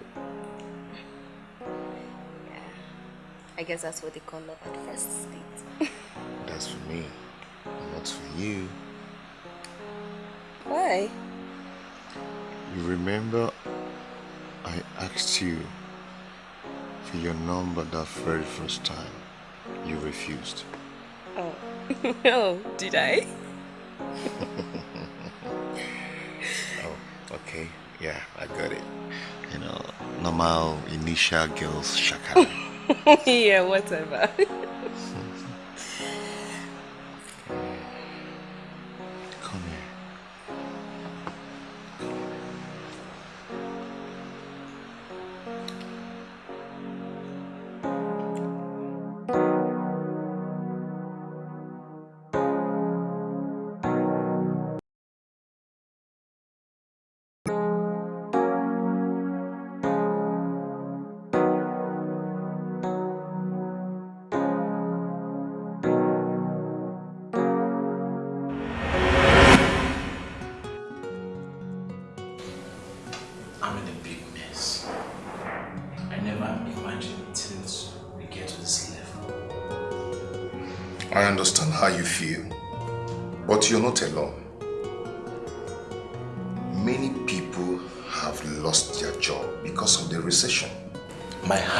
real. I guess that's what they call love at first sight. That's for me, not for you. Why? You remember I asked you for your number that very first time. You refused. Oh. oh, did I? oh, okay. Yeah, I got it. You know, normal initial girls shakara. yeah, whatever.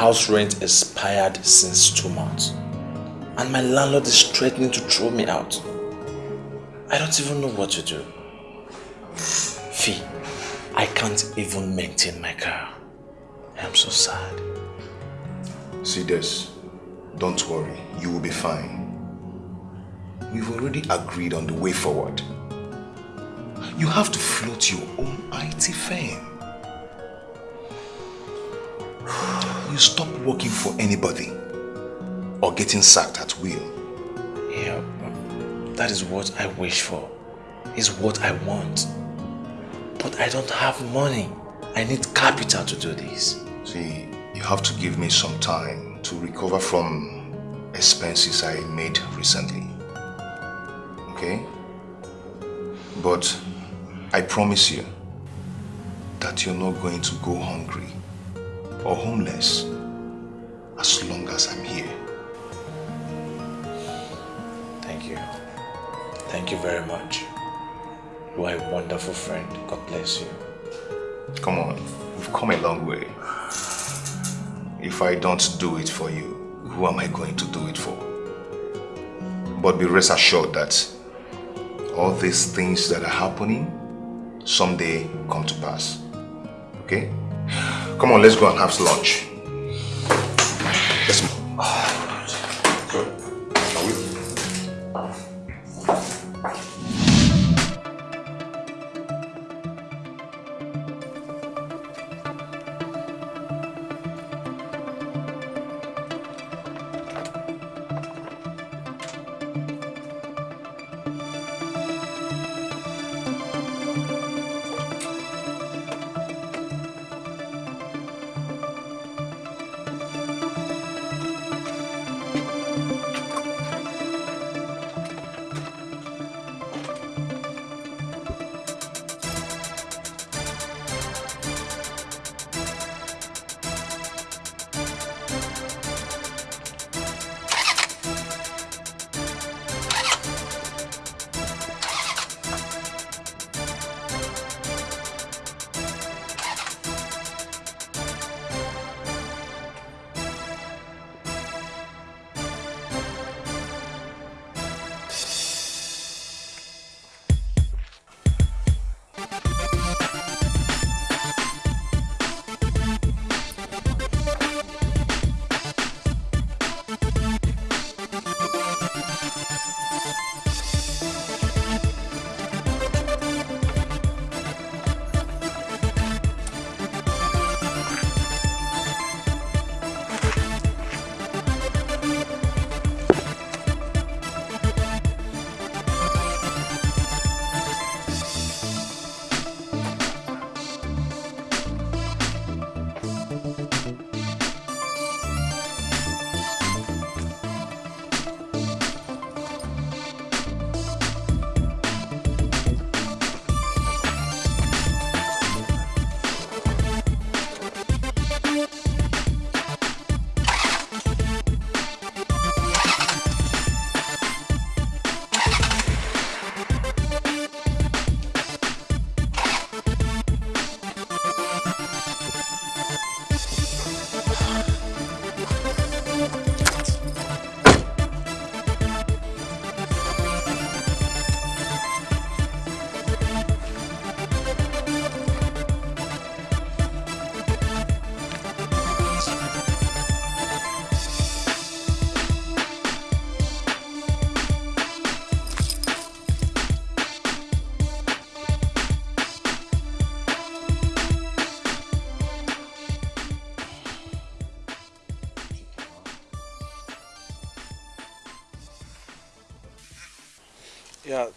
house rent expired since two months. And my landlord is threatening to throw me out. I don't even know what to do. Fee, I can't even maintain my car. I'm so sad. See this, don't worry, you will be fine. We've already agreed on the way forward. You have to float your own IT firm. Stop working for anybody or getting sacked at will. Yeah, that is what I wish for. Is what I want. But I don't have money. I need capital to do this. See, you have to give me some time to recover from expenses I made recently. Okay? But I promise you that you're not going to go hungry or homeless as long as I'm here. Thank you. Thank you very much. You are a wonderful friend. God bless you. Come on, we've come a long way. If I don't do it for you, who am I going to do it for? But be rest assured that all these things that are happening someday come to pass. Okay? Come on, let's go and have lunch.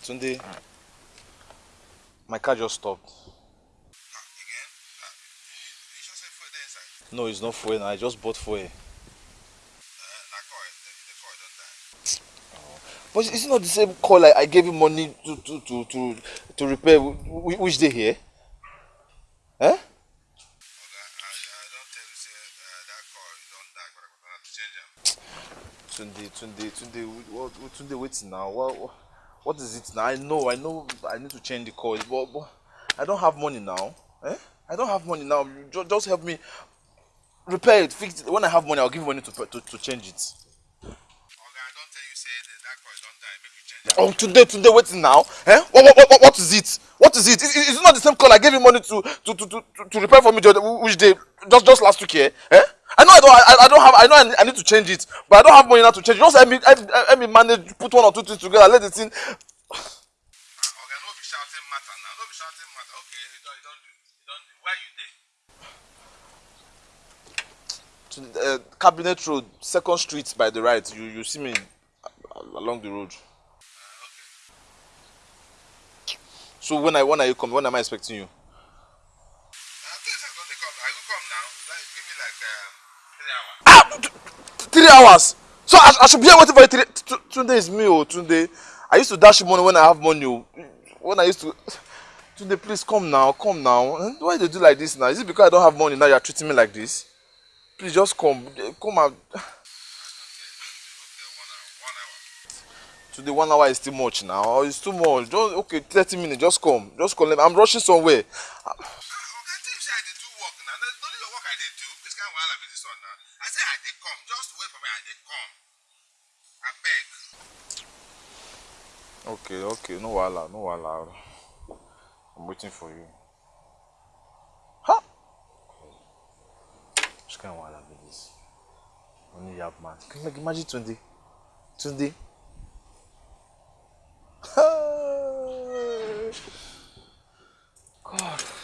Tunde. My car just stopped. Again? You just said fuel there inside. No, it's not fuel. I just bought fuel. That car, the, the car don't die. But it's not the same call I, I gave you money to to to to, to repair. Wh- Which day here? Eh? Oga, I, I don't tell you say uh, that car don't die, but I'm gonna have to change them. Tunde, Tunde, Tunde, what Tunde, wait now. What, what, what is it now? I know, I know, I need to change the call, but, but I don't have money now. Eh? I don't have money now. Just help me repair it, fix it. When I have money, I'll give you money to to, to change it. Oh, Tunde, Tunde, wait now. Eh? What, what, what, what is it? What is it? Is, is it not the same call I gave you money to to to to, to repair for me the which day? Just just last week here. Eh? I know I don't I, I don't have I know I need, I need to change it, but I don't have money now to change. Just help me help, help me manage, put one or two things together, let the thing. Oga, no be shouting matter now, no be shouting matter. Okay, you don't, you don't do, you don't do. Where you there? to uh, Cabinet Road, Second Street by the right. You you see me along the road. So when I when are you coming? When am I expecting you? Three hours. So I, I should be here waiting for you. Three, t- t- Tunde is me, oh Tunde. I used to dash money when I have money. Oh. When I used to. Tunde, please come now, come now. Why they do like this now? Is it because I don't have money now? You are treating me like this? Please just come, come and. Okay, one hour, one hour. Today one hour is too much now. It's too much. Just okay, thirty minutes. Just come, just come. I'm rushing somewhere. Oga, tell you say I dey do work now. No no be your work I dey do. This kind of wahala be this one now. I say I dey come. Just wait for me. I dey come. Abeg. Okay, okay, no wahala, no wahala. I'm waiting for you. Ha! Which kind of wahala be this? Only have man. Can you imagine Tunde? Tunde? God.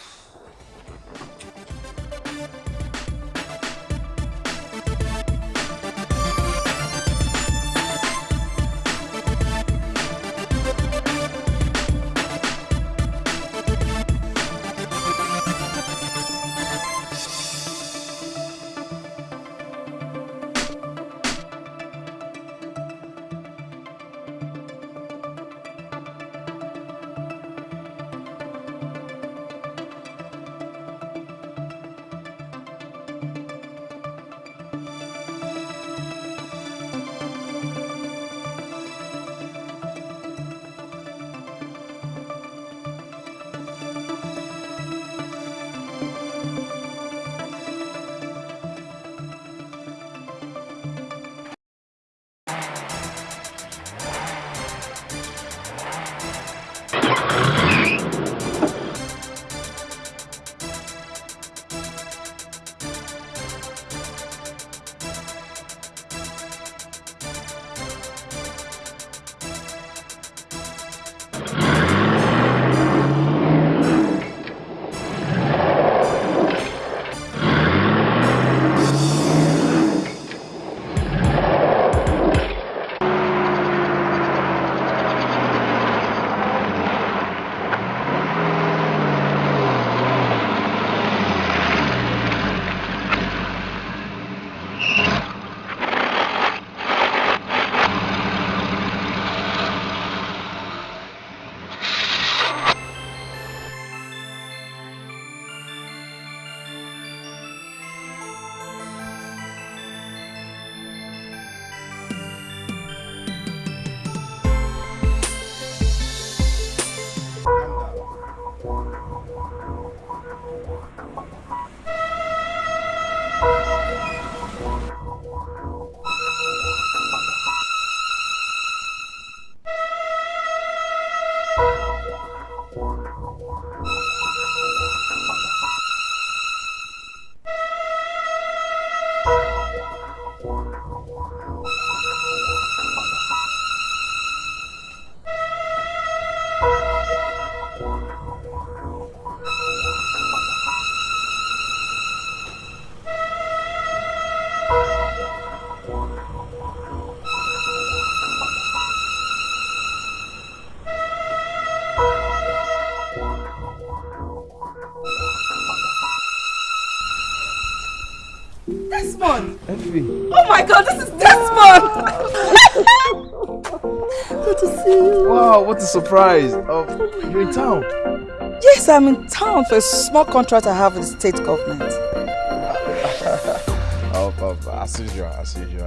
Surprise. Oh, you're in town. Yes, I'm in town for a small contract I have with the state government. oh, oh, as usual, as usual.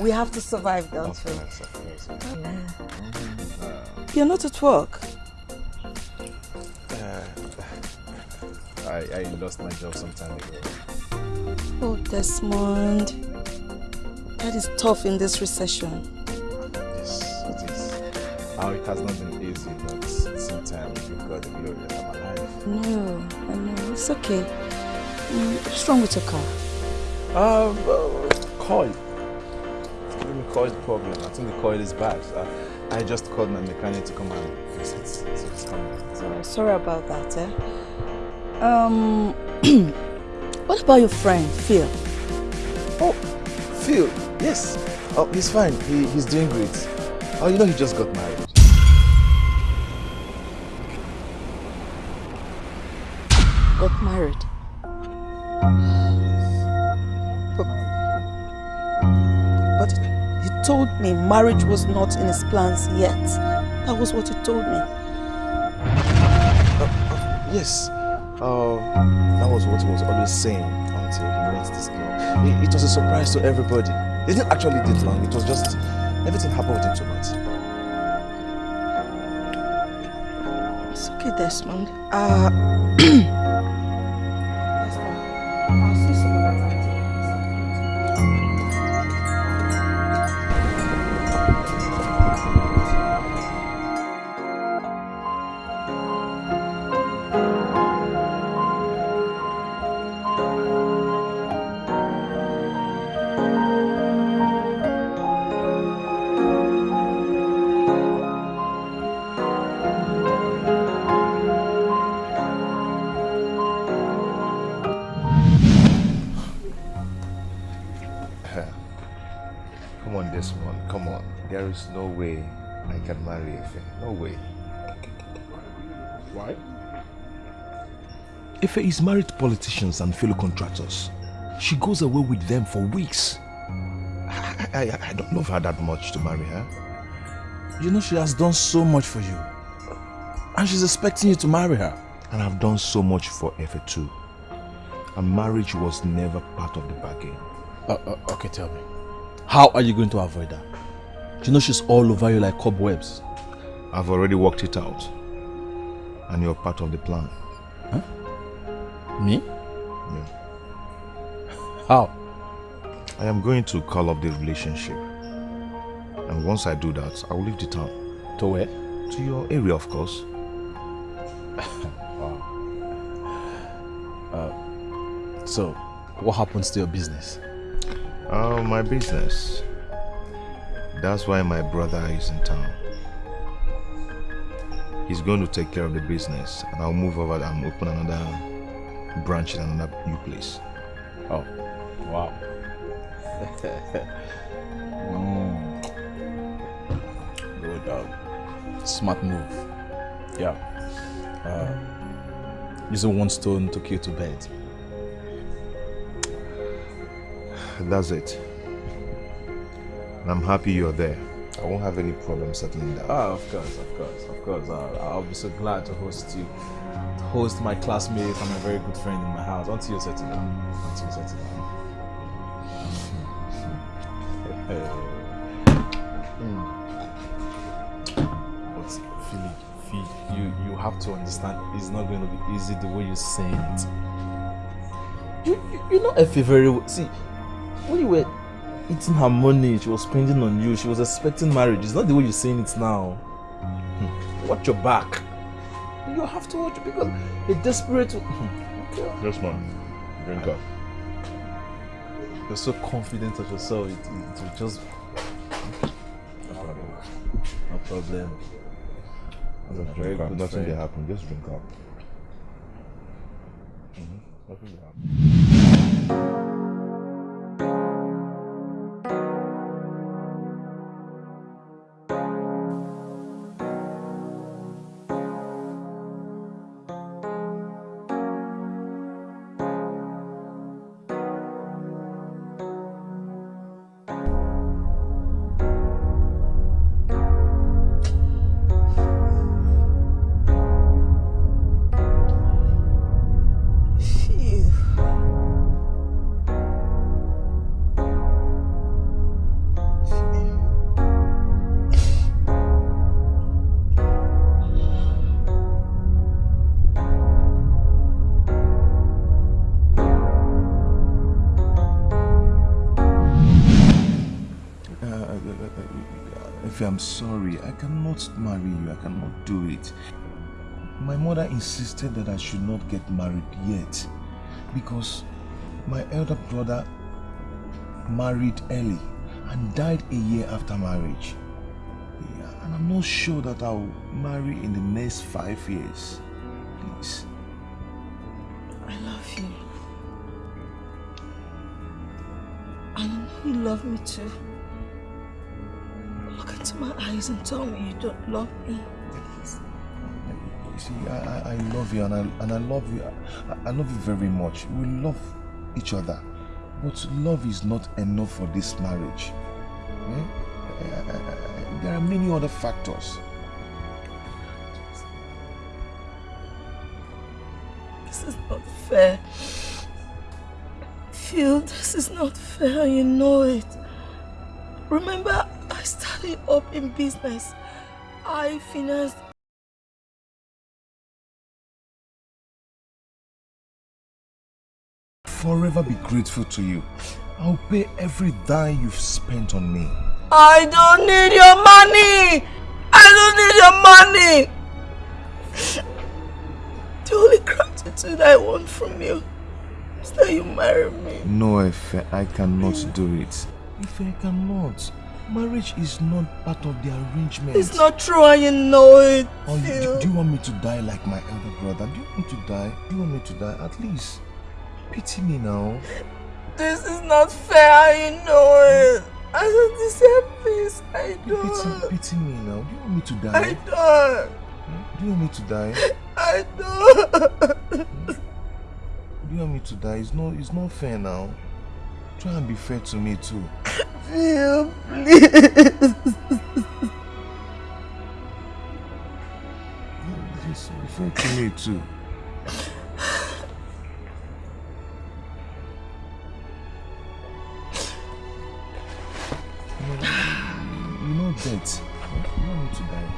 we have to survive, don't of we? course, of course. Yeah. You're not at work. Uh, I, I lost my job some time ago. Oh, Desmond. That is tough in this recession. Has not been easy, but at the same time, you've got the glory that I'm alive. No, I know. It's okay. Mm, what's wrong with your car? Um, uh, coil. Let me coil the problem. I think the coil is bad. Uh, I just called my mechanic to come and fix it. So it's coming. So, sorry about that, eh? Um, what about your friend, Phil? Oh, Phil. Yes. Oh, he's fine. He, he's doing great. Oh, you know he just got married. Got married. But, but he told me marriage was not in his plans yet. That was what he told me. Uh, uh, yes. Uh, that was what he was always saying until he met this girl. It, it was a surprise to everybody. It didn't actually take long. It was just everything happened within two months. Okay, Desmond. Uh, Why? Efe is married to politicians and fellow contractors. She goes away with them for weeks. I, I, I don't love her that much to marry her. You know she has done so much for you. And she's expecting you to marry her. And I've done so much for Efe too. And marriage was never part of the bargain. Uh, uh, okay, tell me. How are you going to avoid that? You know she's all over you like cobwebs. I've already worked it out. And you're part of the plan. Huh? Me? Yeah. How? I am going to call up the relationship. And once I do that, I will leave the town. To where? To your area, of course. wow. Uh, So, what happens to your business? Oh, my business. That's why my brother is in town. He's going to take care of the business and I'll move over and open another branch in another new place. Oh, wow. mm. Good, um, smart move. Yeah. Uh, using one stone to kill two birds. That's it. And I'm happy you're there. I won't have any problem settling down. Ah, of course, of course, of course. Uh, I'll be so glad to host you, to host my classmate and my very good friend in my house until you settle down. Until you settle down. But Philip, Phil, you you have to understand. It's not going to be easy the way you're saying it. You, you, you know Efe very well. See, when you were eating her money, she was spending on you, she was expecting marriage. It's not the way you're saying it now. Hmm. Watch your back. You have to watch because a desperate. Hmm. Yes, man. Drink up. You're so confident of yourself. It, it, it will just. No problem. No problem. That's Just very drink up. good Nothing friend. will happen. Just drink up. Nothing will happen. I cannot marry you. I cannot do it. My mother insisted that I should not get married yet because my elder brother married early and died a year after marriage. Yeah, and I'm not sure that I'll marry in the next five years. Please. I love you. And you love me too. Into my eyes and tell me you don't love me. Please. You see, I, I, I love you and I, and I love you. I, I love you very much. We love each other. But love is not enough for this marriage. Eh? There are many other factors. This is not fair. Phil, this is not fair, you know it. Remember, Up in business. I financed Forever be grateful to you. I'll pay every dime you've spent on me. I don't need your money! I don't need your money! The only gratitude I want from you is that you marry me. No, Efe, I cannot do it. If I cannot. Marriage is not part of the arrangement. It's not true and you know it. Oh, you, do, do you want me to die like my elder brother? Do you want me to die? Do you want me to die? At least pity me now. This is not fair, you know it. I don't deserve this. I don't. Pity, pity me now. Do you want me to die? I don't. Hmm? Do you want me to die? I don't. Hmm? Do you want me to die? It's not, it's not fair now. Try and be fair to me too. Phil, please. Please be fair to me too. You know, you know that. You want me to die.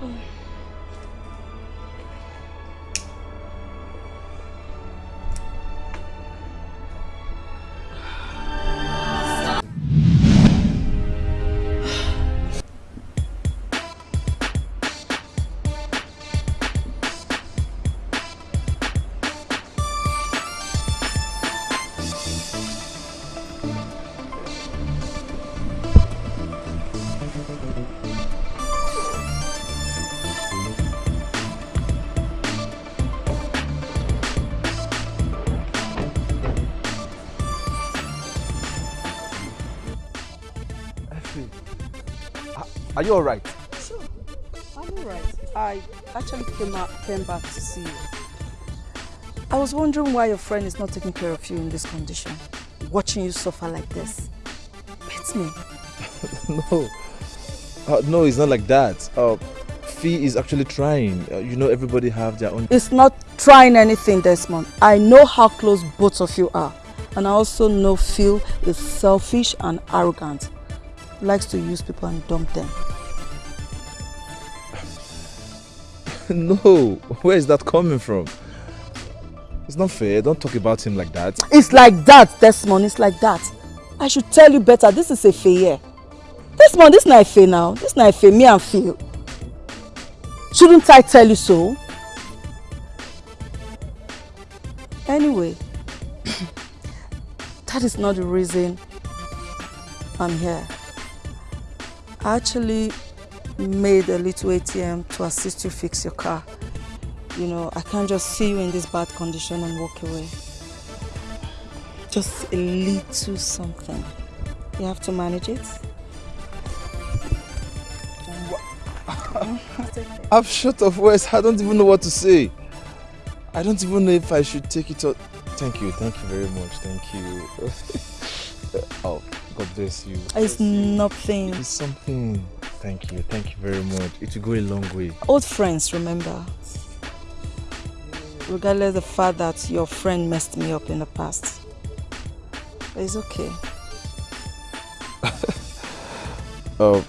Efe, are- you alright? Sure, I'm alright. I actually came, out, came back to see you. I was wondering why your friend is not taking care of you in this condition. Watching you suffer like this. Beats me. no. Uh, no, it's not like that. Uh, Fee is actually trying. Uh, you know, everybody have their own. It's not trying anything, Desmond. I know how close both of you are. And I also know Phil is selfish and arrogant. Likes to use people and dump them. no, where is that coming from? It's not fair. Don't talk about him like that. It's like that, Desmond. It's like that. I should tell you better. This is a fair. Desmond, this is not a fair now. This is not fair. Me and Phil. Shouldn't I tell you so? Anyway, that is not the reason I'm here. Actually made a little ATM to assist you fix your car. You know, I can't just see you in this bad condition and walk away. Just a little something. You have to manage it. I'm short of words. I don't even know what to say. I don't even know if I should take it out. Thank you. Thank you very much. Thank you. oh, God bless you. It's nothing. It's something. Thank you. Thank you very much. It will go a long way. Old friends, remember. Regardless of the fact that your friend messed me up in the past. But it's okay. Uh,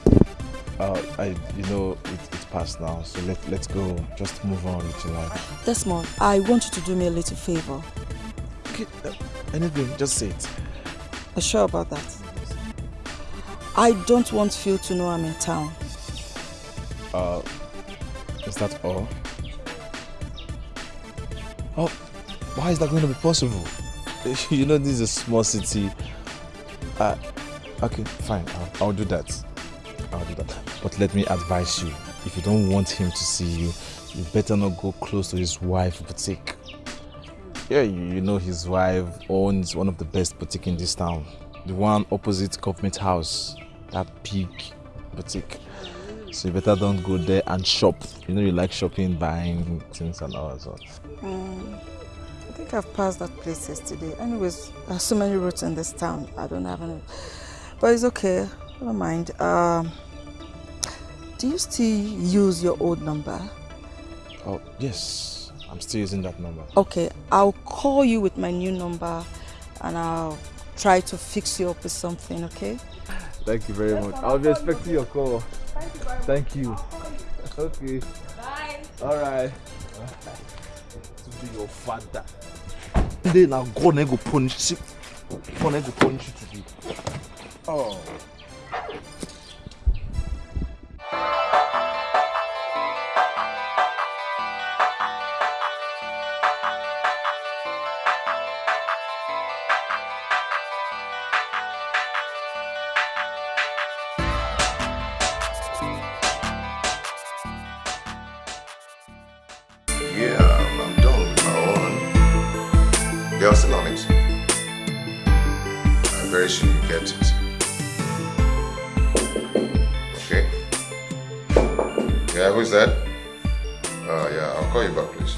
uh, I, you know, it, it's past now, so let, let's go. Just move on with your life. Desmond, I want you to do me a little favor. okay. Uh, anything, just say it. Are sure about that? I don't want Phil to know I'm in town. Uh, is that all? Oh, why is that going to be possible? You know, this is a small city. Uh, okay, fine. I'll, I'll do that. I'll do that. But let me advise you. If you don't want him to see you, you better not go close to his wife boutique. Yeah, you, you know his wife owns one of the best boutique in this town. The one opposite government house. That big boutique. So you better don't go there and shop. You know you like shopping, buying things and all that. Mm, I think I've passed that place yesterday. Anyways, there are so many roads in this town. I don't have any. But it's okay. I don't mind. Um, do you still use your old number? Oh, yes. I'm still using that number. Okay, I'll call you with my new number and I'll try to fix you up with something, okay? Thank you very much. I'll be expecting your call. Thank you. Okay. Bye. All right. To be your father. Then now God go punish you. God go punish you today. Oh. Yeah, who's that? Uh, yeah, I'll call you back, please.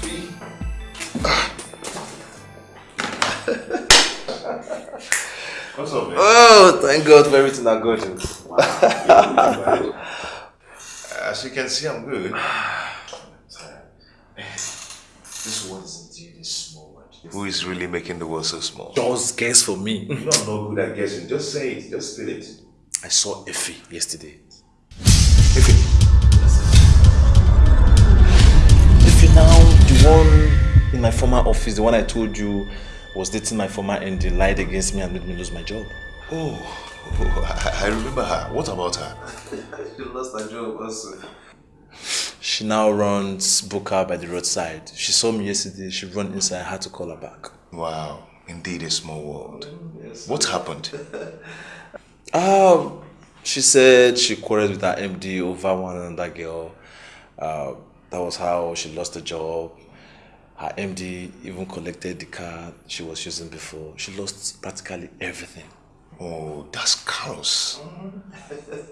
What's up, man? Oh, thank God for everything I got you. As you can see, I'm good. This world is indeed a small world. Who is really making the world so small? Just guess for me. You don't know who that guessing. Just say it. Just spit it. I saw Efe yesterday. Efe. Efe one in my former office, the one I told you was dating my former MD, lied against me and made me lose my job. Oh, oh I, I remember her. What about her? she lost her job also. She now runs buka by the roadside. She saw me yesterday. She ran inside. I had to call her back. Wow, indeed a small world. What happened? Um, she said she quarreled with her MD over one another girl. Uh, that was how she lost the job. Her MD even collected the car she was using before. She lost practically everything. Oh, that's chaos.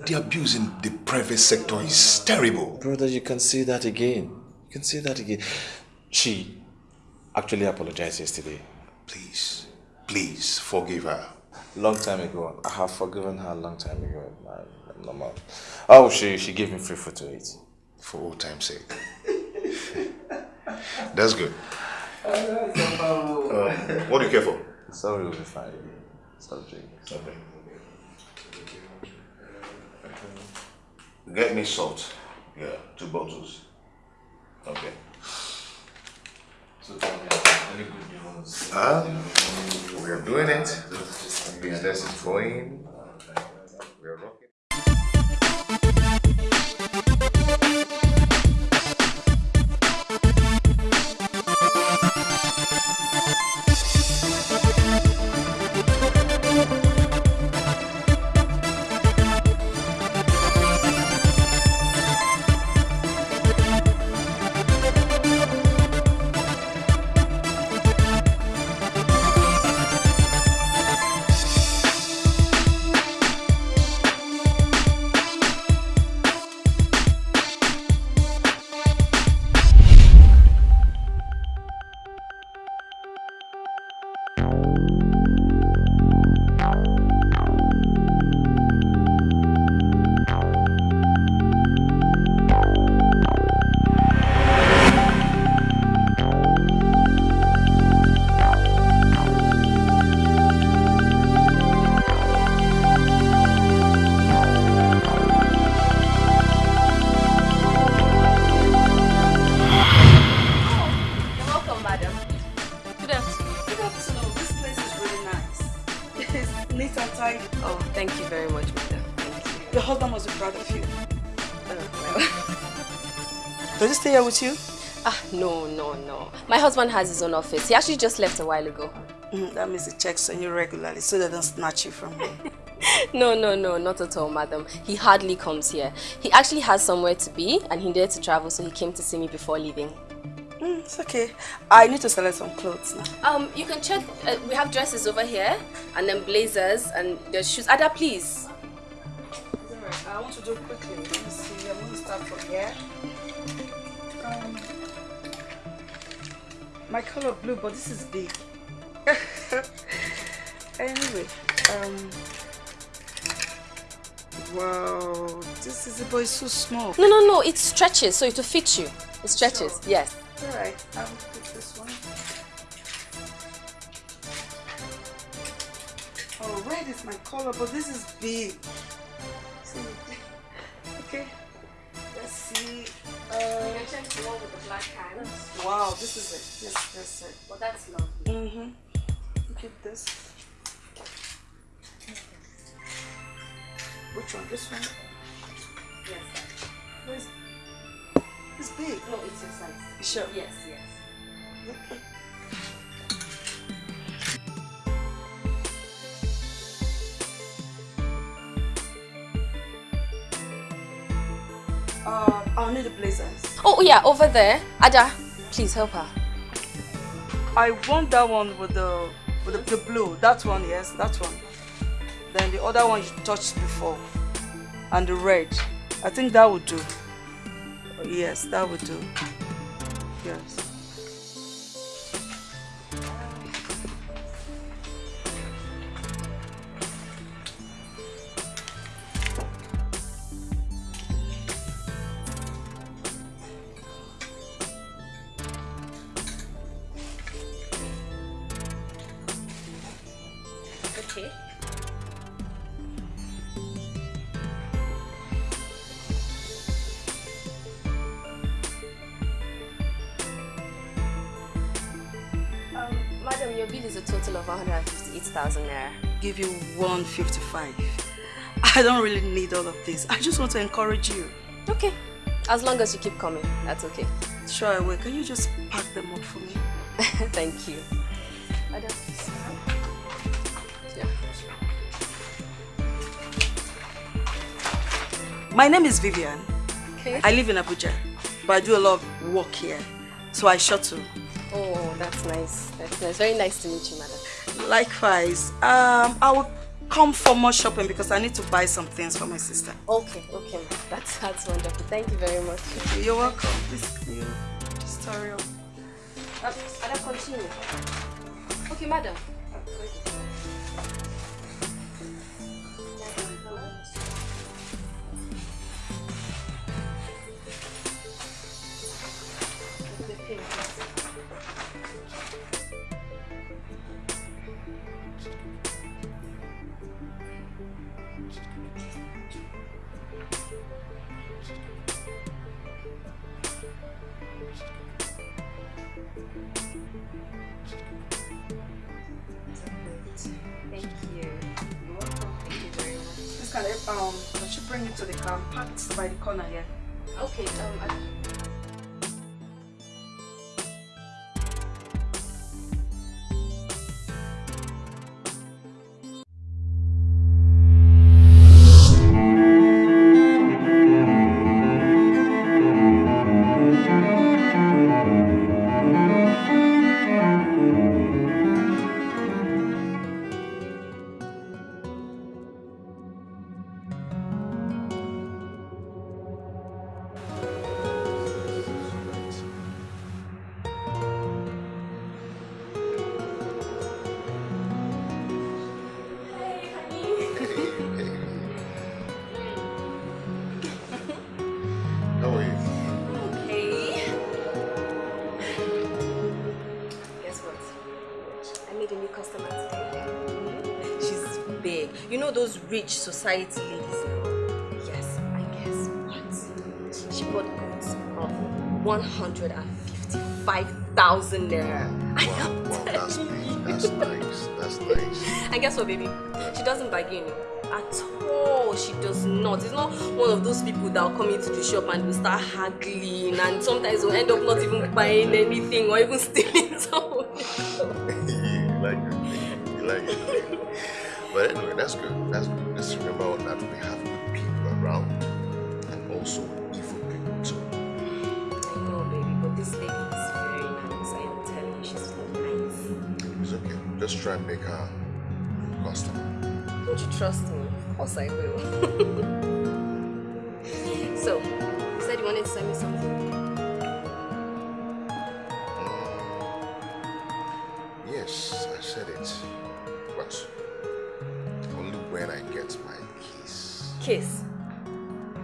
The abuse in the private sector is terrible. Brother, you can see that again. You can see that again. She actually apologized yesterday. Please, please forgive her. Long time ago. I have forgiven her a long time ago. Man, normal. Oh, she, she gave me free food to eat. For old time's sake. That's good. Um, what do you care for? Sorry, will be fine. Something. Something. Get me salt. Yeah, two bottles. Okay. So tell me, any good news? Ah, we are doing it. Business is going. We are rocking. Your husband must be proud of you. Oh, well. Does he stay here with you? ah, no, no, no. My husband has his own office. He actually just left a while ago. Mm, that means he checks on you regularly so they don't snatch you from him. No, no, no, not at all, madam. He hardly comes here. He actually has somewhere to be and he needed to travel, so he came to see me before leaving. Mm, it's okay. I need to select some clothes now. Um, you can check. Uh, we have dresses over here, and then blazers and the shoes. Ada, please. I want to do quickly. Let me see. I'm going to start from here. Um, my color blue, but this is big. anyway, um, wow, this is a boy so small. No, no, no. It stretches, so it will fit you. It stretches. Yes. Alright, I will put this one. Oh, red is my color, but this is big. See? Okay, let's see. Uh, check the one with the black hands. wow, this is it. Yes, that's it. Well, that's lovely. Mm-hmm. Look at this. Which one? This one? Yes. Where's It's big. No, it's your size. Sure? Yes, yes. Okay. Uh, I'll need the blazers. Oh, yeah, over there. Ada, please help her. I want that one with the with the, the blue. That one, yes, that one. Then the other one you touched before, and the red. I think that would do. Yes, that would do. Yes. Give you 155. I don't really need all of this. I just want to encourage you. Okay. As long as you keep coming, that's okay. Sure, I will. Can you just pack them up for me? Thank you. Madam. Yeah. My name is Vivian. Okay. I live in Abuja, but I do a lot of work here. So I shuttle. Oh, that's nice. That's nice. Very nice to meet you, madam. Likewise, um, I will come for more shopping because I need to buy some things for my sister. Okay, okay. That's, that's wonderful. Thank you very much. You're welcome. This you just hurry up. Uh, Ada, continue. Okay, madam. Thank you. You're welcome. Thank you very much. Can um, I should bring it to the. Parked by the corner here. Okay, um, I, society ladies now? Yes, I guess what? She bought goods of 155,000 naira. I Wow, that's you. That's nice. That's nice. And guess what, baby? She doesn't bargain at all. She does not. It's not one of those people that will come into the shop and will start haggling, and sometimes will end up not even buying anything or even stealing something. But anyway, that's good. That's good. Just remember that we have good people around and also evil people too. I know, baby, but this lady is very nice. I am telling you, she's so nice. It's okay. Just try and make her a customer. Don't you trust me? Of course I will.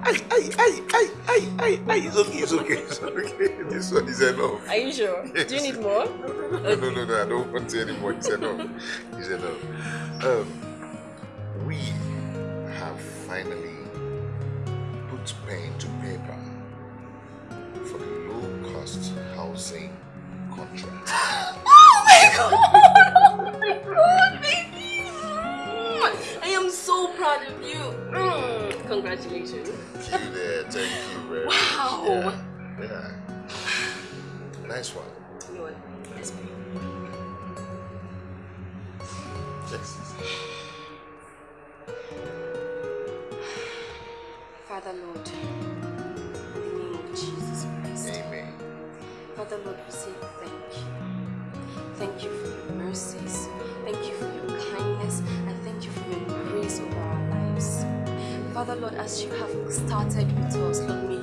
Ay, ay, ay, ay, ay, ay, ay. It's okay, it's okay, it's okay. This one is enough. Are you sure? Do you need more? No, no, no, no, I don't want any more. It's enough. It's enough. Um, we have finally put pen to paper for the low-cost housing contract. Oh my god! Oh my god, baby! I am so proud of you. Congratulations. Thank you. Thank you very Wow. much. Yeah. yeah. Nice one. You know what? Yes. Yes. Father Lord, in the name of Jesus Christ. Amen. Father Lord, we say thank you. Thank you for your mercies. Thank you for your Father Lord, as you have started with us, Lord,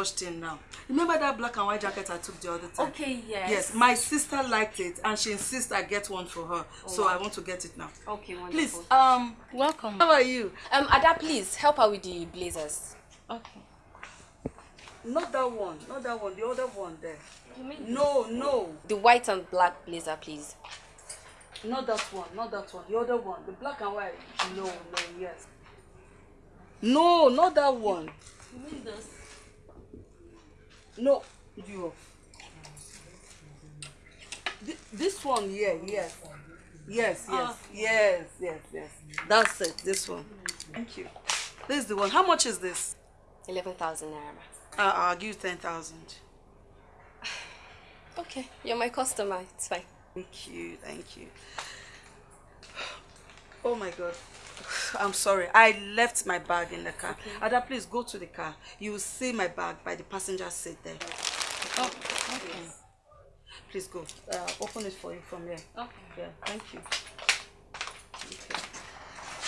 I just rushed in now. Remember that black and white jacket I took the other time? Okay, yes. Yes, my sister liked it and she insists I get one for her. so I want to get it now. Okay, wonderful. Please, um, welcome. how are you? Um, Ada, please help her with the blazers. Okay. Not that one, not that one, the other one there. You mean No, no, the white and black blazer, please? not that one, not that one, the other one, the black and white. No, no, yes. No, not that one. You mean this? No, you. Th- This one, yeah, yes. Yes, yes, yes, yes, yes. That's it, this one. Thank you. This is the one. How much is this? 11,000 naira. Uh, I'll give you 10,000. Okay, you're my customer. It's fine. Thank you, thank you. Oh my God. I'm sorry. I left my bag in the car. Ada, please go to the car. You will see my bag by the passenger seat there. Oh, okay. Please go. Uh, open it for you from here. Okay. Yeah, thank you. Okay.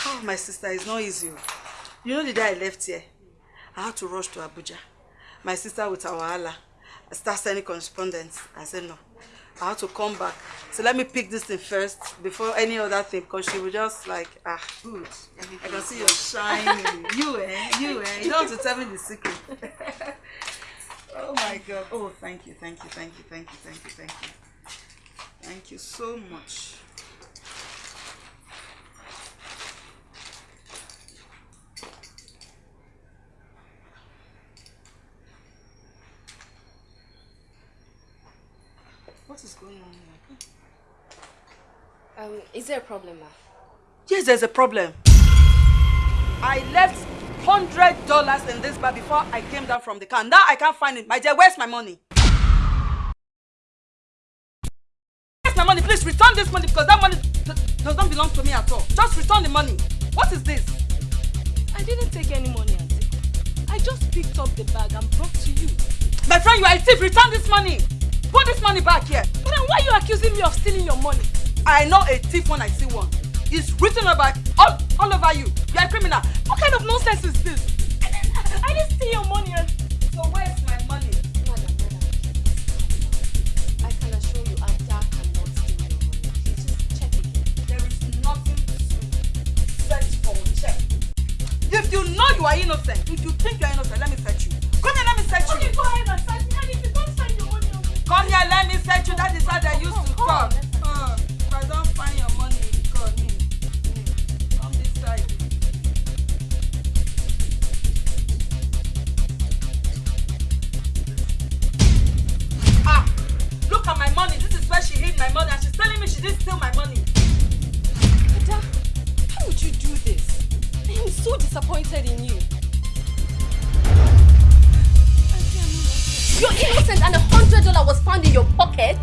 Oh, my sister, it's not easy. You know the day I left here, I had to rush to Abuja. My sister with our Allah start sending correspondence. I said no. I had to come back. So let me pick this thing first before any other thing because she was just like, ah, good. I can see you're shining. you, eh? You, eh? You don't have to tell me the secret. oh my God. Oh, thank you, thank you, thank you, thank you, thank you, thank you. Thank you so much. What is going on here? Um, is there a problem, ma? Yes, there's a problem. I left hundred dollars in this bag before I came down from the car. Now I can't find it. My dear, where's my money? Where's my money? Please return this money because that money does not belong to me at all. Just return the money. What is this? I didn't take any money, Auntie. I just picked up the bag and brought to you. My friend, you are a thief. Return this money. Put this money back here. Then why are you accusing me of stealing your money? I know a thief when I see one. It's written about all, all over you. You are a criminal. What kind of nonsense is this? I, didn't steal your money. And... So where's my money? Madam, madam, I can assure you, Ada cannot steal your money. Please just check again. There is nothing to search for. Check. If you know you are innocent, if you think you are innocent, let me search you. Come here, let me search Okay, you. go ahead and search me. Come here, let me search you. That is how they used to talk. search. Uh, if I don't find your money, me. me. Come this side. Ah! Look at my money. This is where she hid my money, and she's telling me she didn't steal my money. Ada, how would you do this? I am so disappointed in you. You're innocent and a hundred dollar was found in your pocket.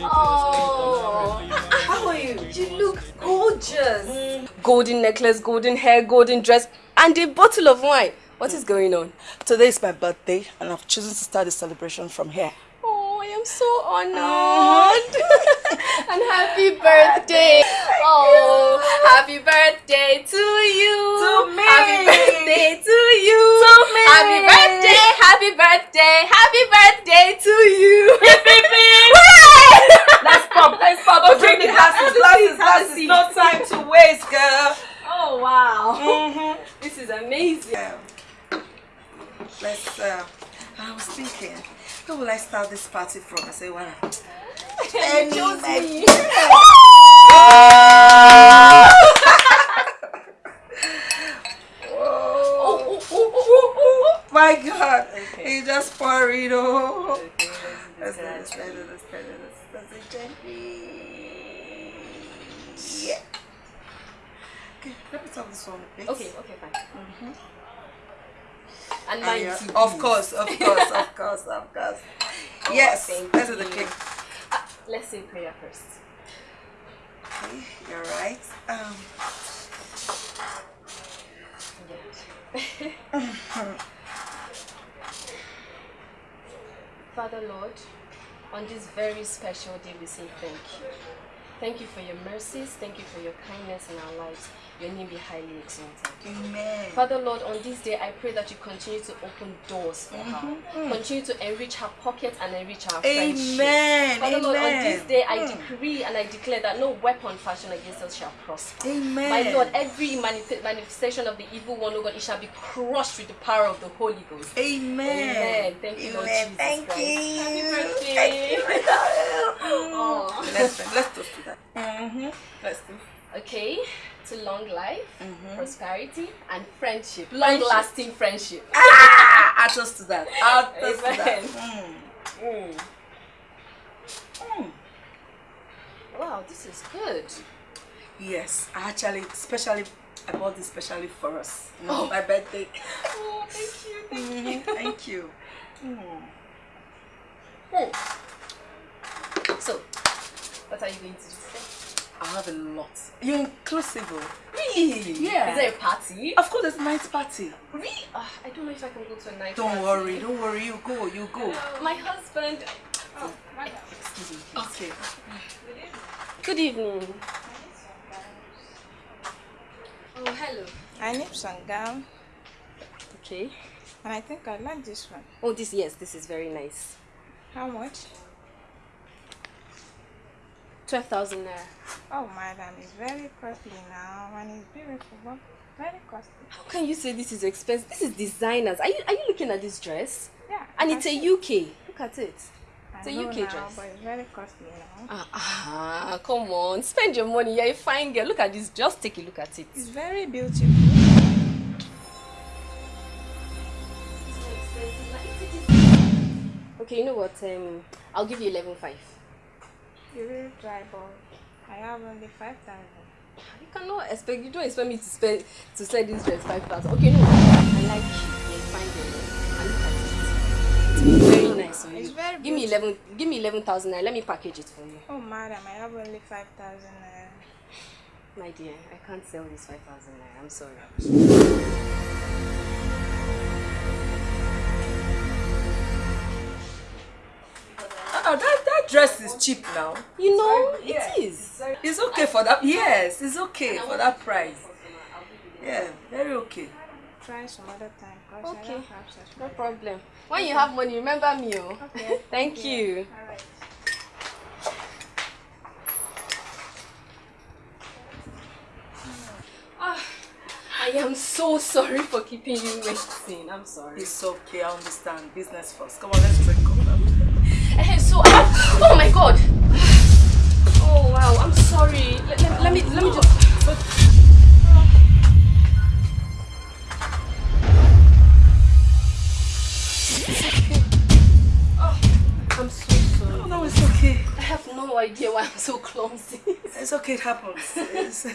Oh, how are you? You look gorgeous. Mm. Golden necklace, golden hair, golden dress, and a bottle of wine. What is going on? Today is my birthday, and I've chosen to start the celebration from here. Oh, I am so honored. and happy birthday. Oh, happy birthday to you. To me. Happy birthday to you. To me. Happy birthday, happy birthday, happy birthday to you. Let's pop, let's pop. Drink the glasses, glasses, glasses. No time to waste, girl. Oh, wow. Mm-hmm. This is amazing. Let's, uh, I was thinking, where will I start this party from? I say, well, You chose me. Oh, oh, oh, oh, oh, oh. my God, he just pour it all. Let's do this, let's do this, let's do this. Let's do it gently. Yeah. Okay, let me stop this one a. Okay, okay, fine. And Oh, mine yeah. too. Of course, of course, of course, of course. Yes, thank let's do the cake. Ah, let's say prayer first. Okay, you're right. Um, Father Lord, on this very special day we say thank you. Thank you for your mercies. Thank you for your kindness in our lives. Your name be highly exalted. amen. Father Lord, on this day, I pray that you continue to open doors for her. Continue to enrich her pocket and enrich our friendship. Amen. Father Lord, on this day, I Mm. decree and I declare that no weapon fashioned against us shall prosper. Amen. My Lord, every manif- manifestation of the evil one, oh God, it shall be crushed with the power of the Holy Ghost. Amen. Amen. Thank you, Lord Jesus Thank Christ. you. Happy birthday. Thank you. Aw. let's let's toast to that. Mm-hmm. Let's do. Okay, to long life, Mm-hmm. prosperity, and friendship. Long lasting friendship. Ah, I'll to that. Toast to that. Mm. Mm. Mm. Wow, this is good. Yes, I actually, especially, I bought this especially for us. You know, Oh. my birthday. Oh, thank you. Thank Mhm, Thank you. Mm. you. So, what are you going to do? I have a lot. You're inclusive. Really? Yeah. Is there a party? Of course, it's night party. Really? Ah, I don't know if I can go to a night Don't party. worry, don't worry. You go, you go. My husband. Oh, my excuse me. Okay. Good evening. Oh, hello. I need some gown, Okay. and I think I like this one. Oh, this yes, this is very nice. How much? Twelve thousand naira. Oh, madam, it's very costly now, and it's beautiful, but very costly. How can you say this is expensive? This is designers. Are you are you looking at this dress? Yeah. And it's a. UK. Look at it. It's a I UK now, dress. but it's very costly now. Ah, ah, come on. Spend your money. You're a fine girl. Look at this. Just take a look at it. It's very beautiful. Okay, you know what? Um, I'll give you eleven five. You really try, but I have only 5,000. You cannot expect. You don't expect me to spend to sell this dress five thousand. Okay, no. I like you. You're a fine look at it. It's very nice on It's you. very Give me eleven. Give me eleven thousand. Let me package it for you. Oh, madam, I have only 5,000 naira. My dear, I can't sell this 5,000 naira. I'm sorry. Oh, that, that dress is cheap now. You know, it is. It's okay for that. Yes, it's okay for that price. Yeah, very okay. Try some other time, because Okay. have No problem. When you have money, remember me, oh. Okay. Thank you. Alright. Ah, I am so sorry for keeping you waiting. I'm sorry. It's okay, I understand. Business first. Come on, let's drink up oh my god. Oh wow, I'm sorry. Let, let, let me let me just. Oh, I'm so sorry. No, it's okay. I have no idea why I'm so clumsy. It's okay, it happens.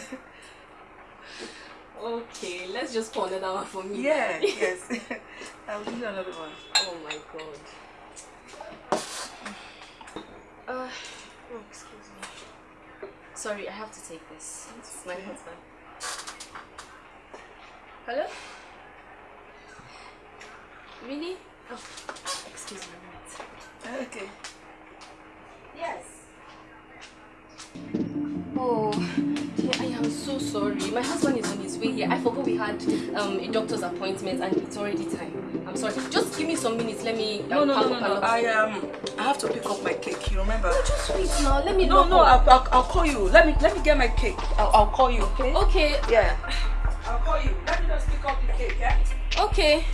Okay, let's just pour another one for me. yeah, yes. I'll give you another one. Oh my god. Uh, oh, excuse me. Sorry, I have to take this. It's my husband. Hello? Really? Oh, excuse me. a minute. Okay. Yes. Oh, yeah, I am so sorry. My husband is on his way here. I forgot we had um, a doctor's appointment and it's already time. I'm sorry. Just give me some minutes. Let me. No, um, no, pack no, no, no. I um, I have to pick up my cake. You remember? Just wait now. Let me. No, no. I'll, I'll, I'll call you. Let me, let me get my cake. I'll, I'll call you. Okay? Okay. Yeah. I'll call you. Let me just pick up the cake. Yeah. Okay.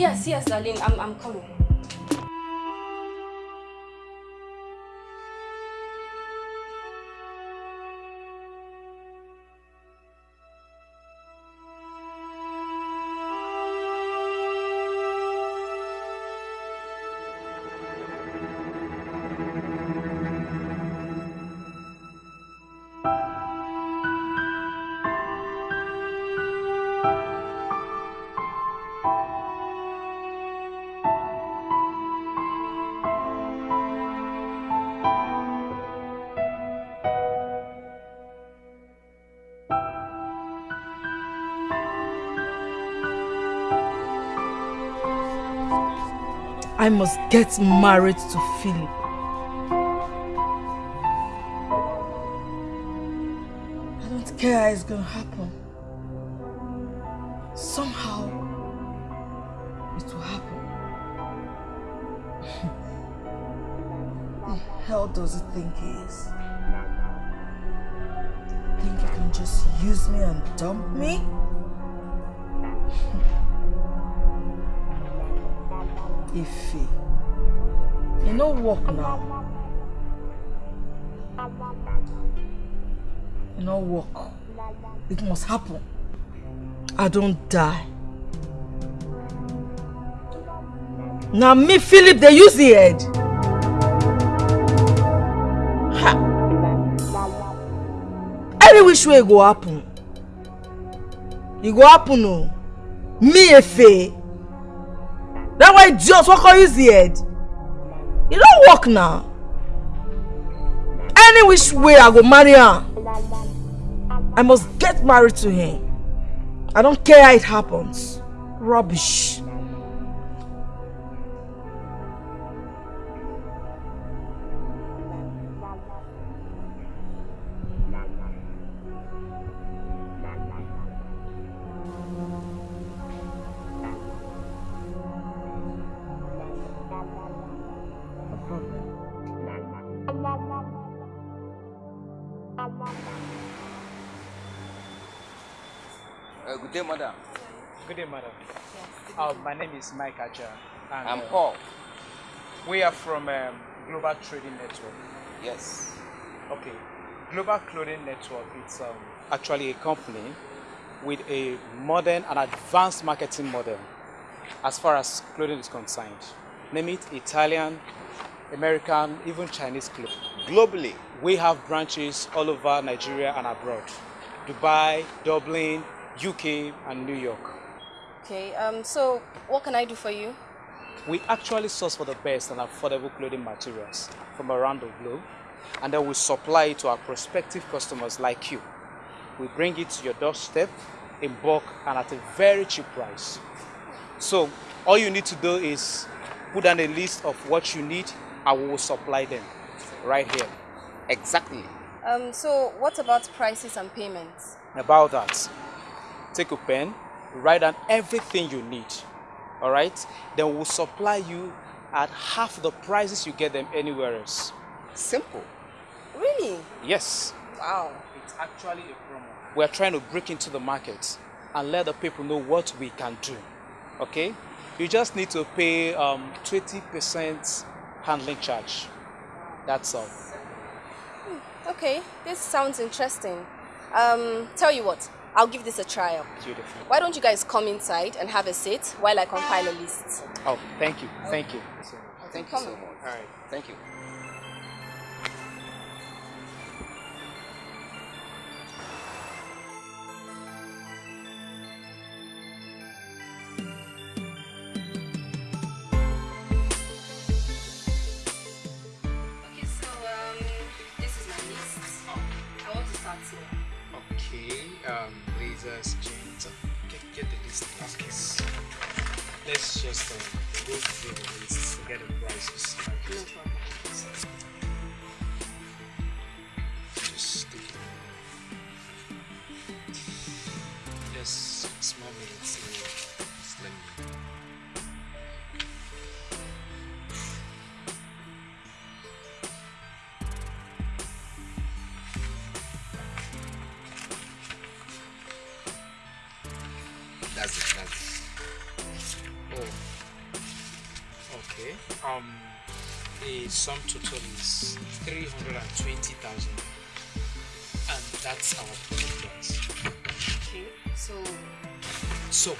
Yes, yes, darling. I'm, I'm coming. I must get married to Philip. I don't care how it's gonna happen. Somehow, it will happen. the hell does it think he is? Think he can just use me and dump me? Ife. You know work now. You know work. It must happen. I don't die. Now me, Philip, they use the head. Ha. Any which way it go happen. It go happen o. Me, Efe. Just what call use the head? E don work now. Any which way I go marry am, I must get married to him. I don't care how it happens. Rubbish. Uh, good day, madam. Good day, madam. Uh, my name is Mike Aja. And, I'm uh, Paul. We are from um, Global Trading Network. Yes. Okay. Global Clothing Network, it's um, actually a company with a modern and advanced marketing model as far as clothing is concerned. Name it Italian, American, even Chinese clothing. Globally, we have branches all over Nigeria and abroad. Dubai, Dublin, UK, and New York. Okay, um, so what can I do for you? We actually source for the best and affordable clothing materials from around the globe, and then we supply it to our prospective customers like you. We bring it to your doorstep in bulk and at a very cheap price. So all you need to do is put down a list of what you need and we will supply them right here. Exactly. Um, so what about prices and payments? About that, take a pen, write down everything you need. All right? Then we'll supply you at half the prices you get them anywhere else. Simple. Really? Yes. Wow. It's actually a promo. We're trying to break into the market and let the people know what we can do. Okay? You just need to pay um, 20% handling charge. That's all. Okay, this sounds interesting. Um, tell you what, I'll give this a trial. Beautiful. Why don't you guys come inside and have a sit while I compile a list? Oh, thank you. Thank you. Thank you so much. All right. Thank you. Let's just um, go through the list, forget the prices. No problem. Sum total is three hundred and twenty thousand, and that's our profit price. Okay, so So,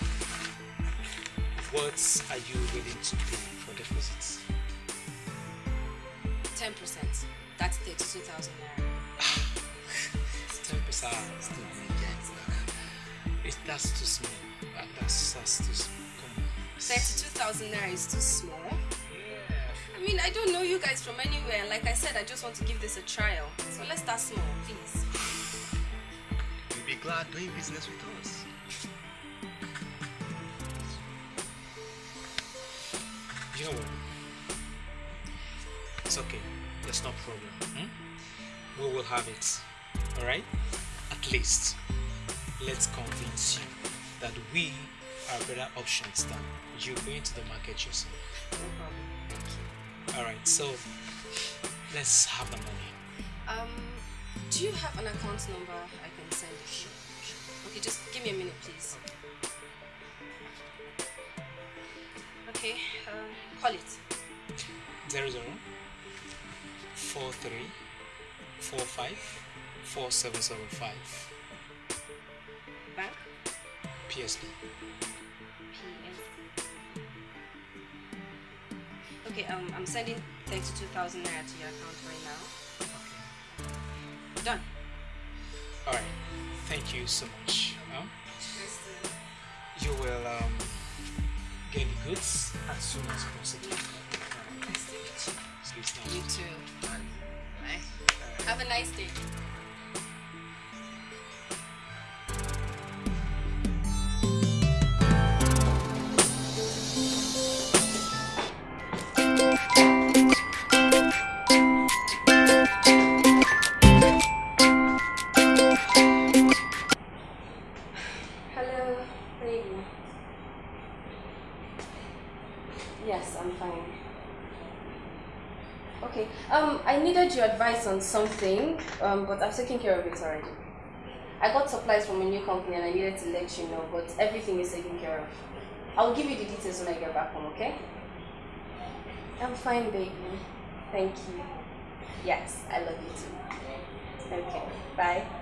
what are you willing to pay for deposits? 10%. That's 32,000 naira. Ten percent. Ah, it that's too small. Ah, that's that's too small. Come on. 32,000 naira is too small. I mean, I don't know you guys from anywhere. Like I said, I just want to give this a trial. So let's start small, please. You'll be glad doing business with us. You know what? It's okay. There's no problem. hmm? We will have it. Alright? At least, let's convince you that we are better options than you going to the market yourself. No problem. Thank you. Alright, so let's have the money. Um, do you have an account number I can send it? Okay, just give me a minute, please. Okay, uh, call it. Zero zero four three four five four seven seven five Bank. PSB. Okay, um, I'm sending 32,000 naira to your account right now. Done. Alright, thank you so much. You will um, get the goods as soon as possible. Please, now. You too. Bye. Have a nice day. Something, um, but I've taken care of it already. I got supplies from a new company and I needed to let you know, but everything is taken care of. I'll give you the details when I get back home, okay? I'm fine, baby. Thank you. Yes, I love you too. Okay, bye.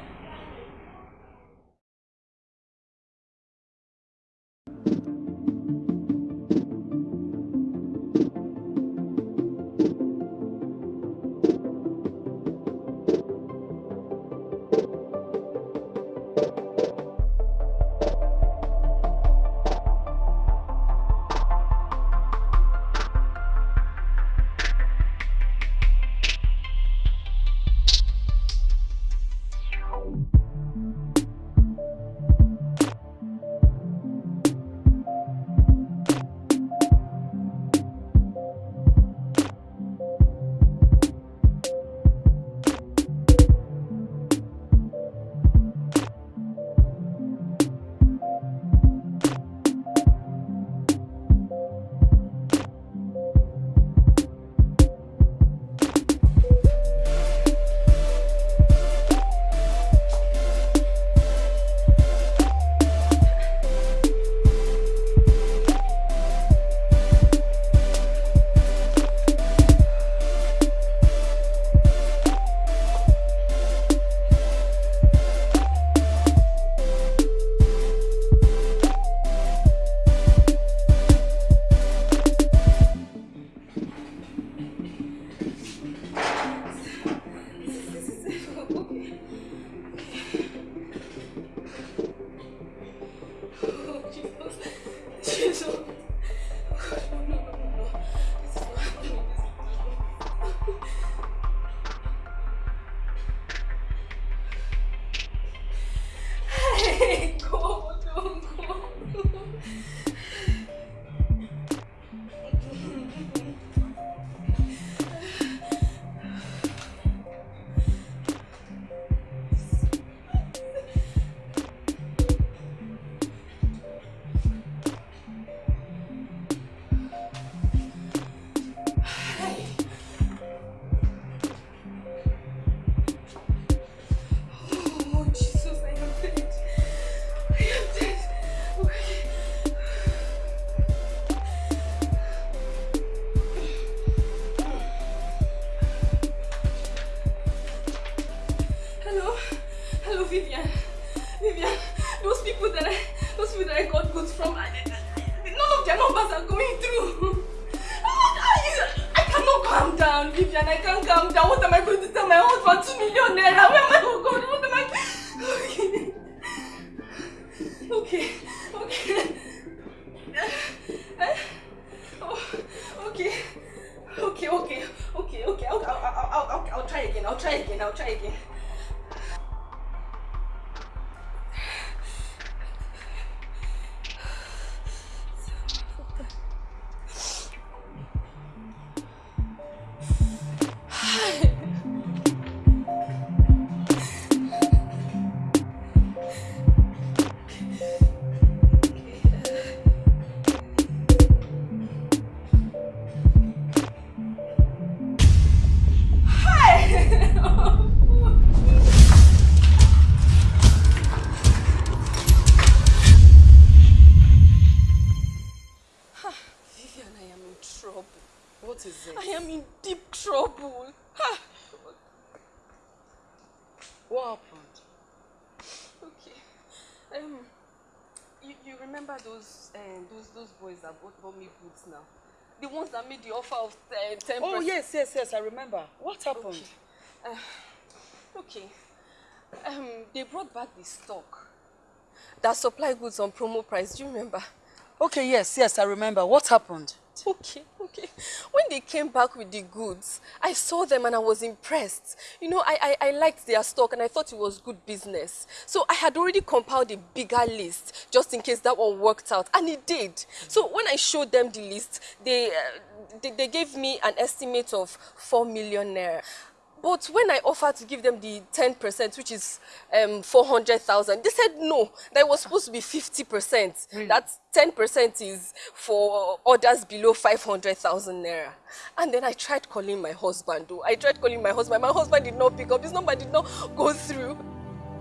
That bought, me boots now? The ones that made the offer of uh, ten Oh, yes, yes, yes, I remember. What happened? Okay. Uh, okay. Um, they brought back the stock that supply goods on promo price. Do you remember? Okay, yes, yes, I remember. What happened? Okay, okay. When they came back with the goods, I saw them and I was impressed. You know, I, I, I liked their stock and I thought it was good business. So I had already compiled a bigger list just in case that one worked out. And it did. So when I showed them the list, they, uh, they, they gave me an estimate of 4 million naira. But when I offered to give them the 10%, which is um, 400,000, they said no, that was supposed to be 50%. Really? That 10% is for orders below 500,000 naira. And then I tried calling my husband, though. I tried calling my husband. My husband did not pick up. His number did not go through.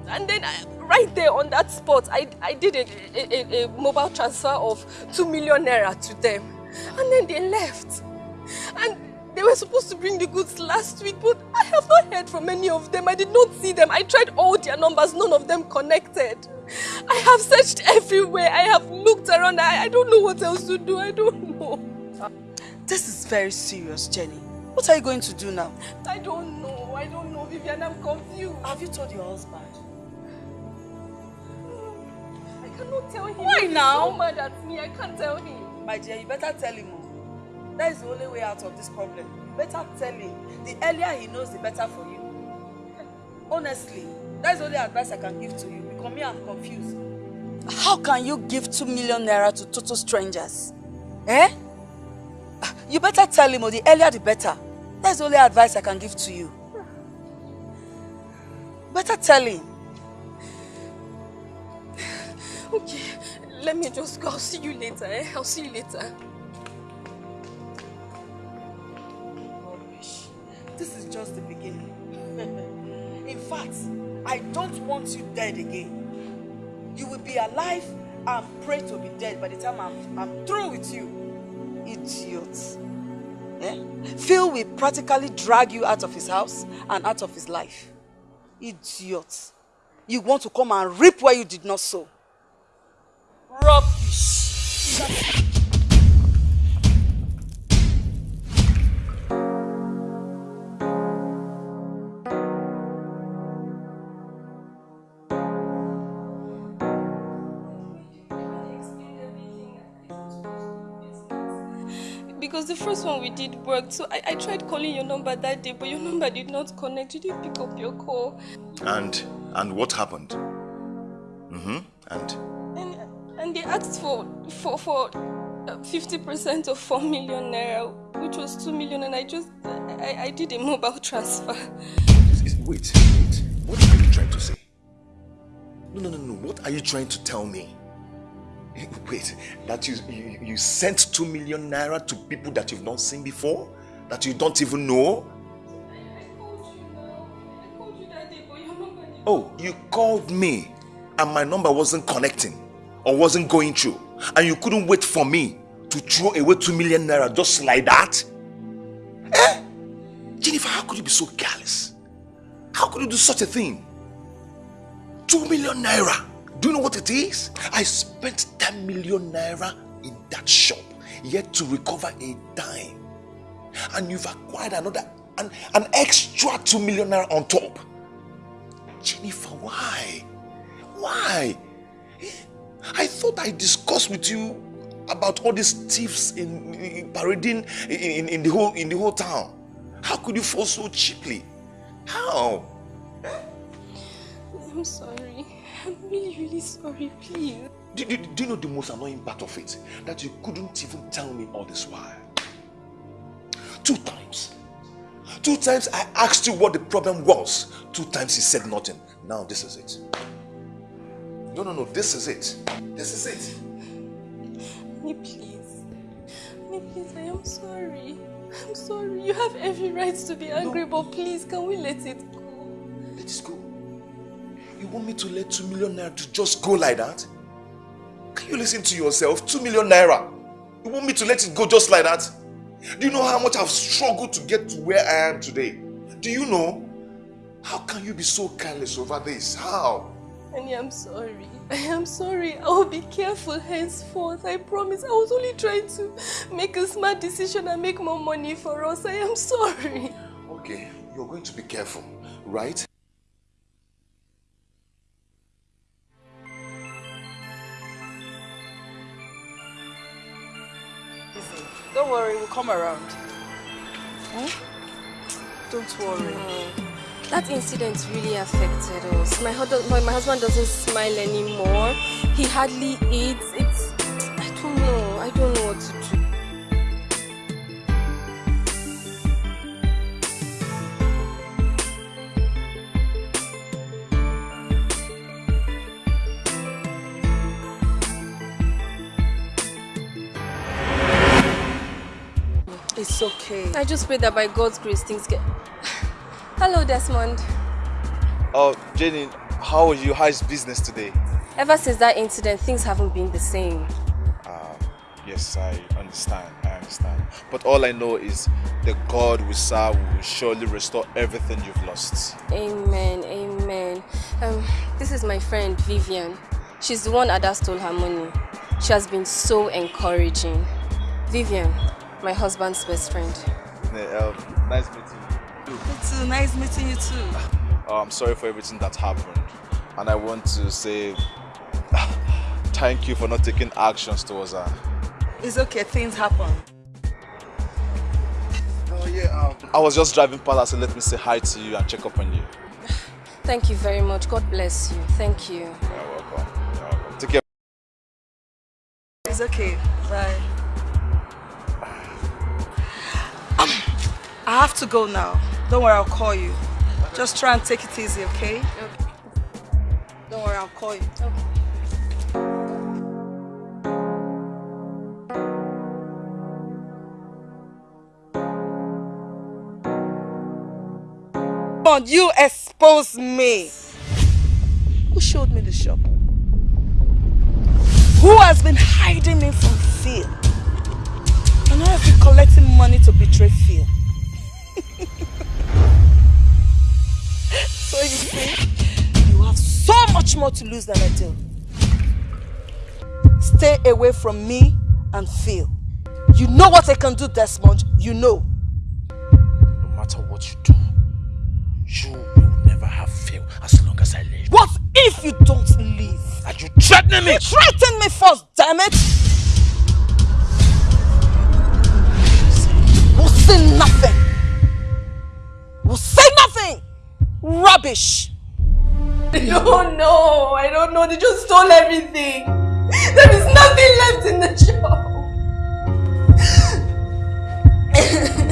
and then I, right there on that spot, I, I did a, a, a mobile transfer of 2 million naira to them. And then they left. And they were supposed to bring the goods last week, but I have not heard from any of them. I did not see them. I tried all their numbers, none of them connected. I have searched everywhere. I have looked around. I, I don't know what else to do. I don't know. This is very serious, Jenny. What are you going to do now? I don't know. I don't know, Vivian. I'm confused. Have you told your husband? I cannot tell him. Why He's now? so mad at me. I can't tell him. My dear, you better tell him. Oh. That is the only way out of this problem. You better tell him. The earlier he knows, the better for you. Honestly, that is the only advice I can give to you. Because me, I'm confused. How can you give two million naira to total strangers? Eh? You better tell him, or the earlier the better. That's the only advice I can give to you. Better tell him. Okay, let me just go. I'll see you later. Eh? I'll see you later. This is just the beginning. In fact, I don't want you dead again. You will be alive and pray to be dead by the time I'm, I'm through with you. Idiot. Eh? Phil will practically drag you out of his house and out of his life. Idiot. You want to come and reap where you did not sow. Rubbish. first one we did worked, so I, I tried calling your number that day, but your number did not connect. You didn't pick up your call. And and what happened? Mm-hmm. And And, and they asked for for for uh, 50% of 4 million naira, which was 2 million, and I just I, I did a mobile transfer. wait, wait. What are you trying to say? No, no, no, no. What are you trying to tell me? Wait, that you, you you sent two million naira to people that you've not seen before, that you don't even know. Oh, you called me, and my number wasn't connecting, or wasn't going through, and you couldn't wait for me to throw away two million naira just like that. Eh? Jennifer, how could you be so careless? How could you do such a thing? Two million naira. Do you know what it is? I spent 10 million naira in that shop yet to recover a dime. And you've acquired another, an, an extra 2 million naira on top. Jennifer, why? Why? I thought I discussed with you about all these thieves in, in parading in, in, in the whole in the whole town. How could you fall so cheaply? How? I'm sorry. I'm really, really sorry, please. Do, do, do you know the most annoying part of it? That you couldn't even tell me all this while. Two times. Two times I asked you what the problem was. Two times you said nothing. Now this is it. No, no, no, this is it. This is it. Me, please. Me, please, I am sorry. I'm sorry. You have every right to be angry, but please, can we let it go? Let it go. You want me to let two million naira to just go like that? Can you listen to yourself? Two million naira. You want me to let it go just like that? Do you know how much I've struggled to get to where I am today? Do you know? How can you be so careless over this? How? Annie, I'm sorry. I am sorry. I will be careful henceforth. I promise. I was only trying to make a smart decision and make more money for us. I am sorry. Okay, you're going to be careful, right? Don't worry, we'll come around. Hmm? Don't worry. That incident really affected us. My, husband, my, my husband doesn't smile anymore. He hardly eats. It's. I don't know. I don't know what to do. It's okay. I just pray that by God's grace things get. Hello, Desmond. Oh, Jenny, how are you? How is business today? Ever since that incident, things haven't been the same. Um, yes, I understand. I understand. But all I know is the God we serve will surely restore everything you've lost. Amen, amen. Um, this is my friend Vivian. She's the one Ada stole her money. She has been so encouraging. Vivian, my husband's best friend. Yeah, um, nice meeting you. You too. Nice meeting you too. Oh, I'm sorry for everything that happened. And I want to say thank you for not taking actions towards her. It's okay. Things happen. Oh, yeah. Um, I was just driving past, so let me say hi to you and check up on you. Thank you very much. God bless you. Thank you. You're welcome. You're welcome. Take care. It's okay. Bye. I have to go now. Don't worry, I'll call you. Just try and take it easy, okay? Okay. Don't worry, I'll call you. Okay. You expose me. Who showed me the shop? Who has been hiding me from Phil? And I have been collecting money to betray Phil. So you see, you have so much more to lose than I do. Stay away from me and Phil. You know what I can do, Desmond. You know. No matter what you do, you will never have Phil as long as I live. What if you don't leave? Are you threatening me? You threatened me first, damn it! We'll say nothing. We'll say nothing. Rubbish. No, no, I don't know. They just stole everything. There is nothing left in the shop.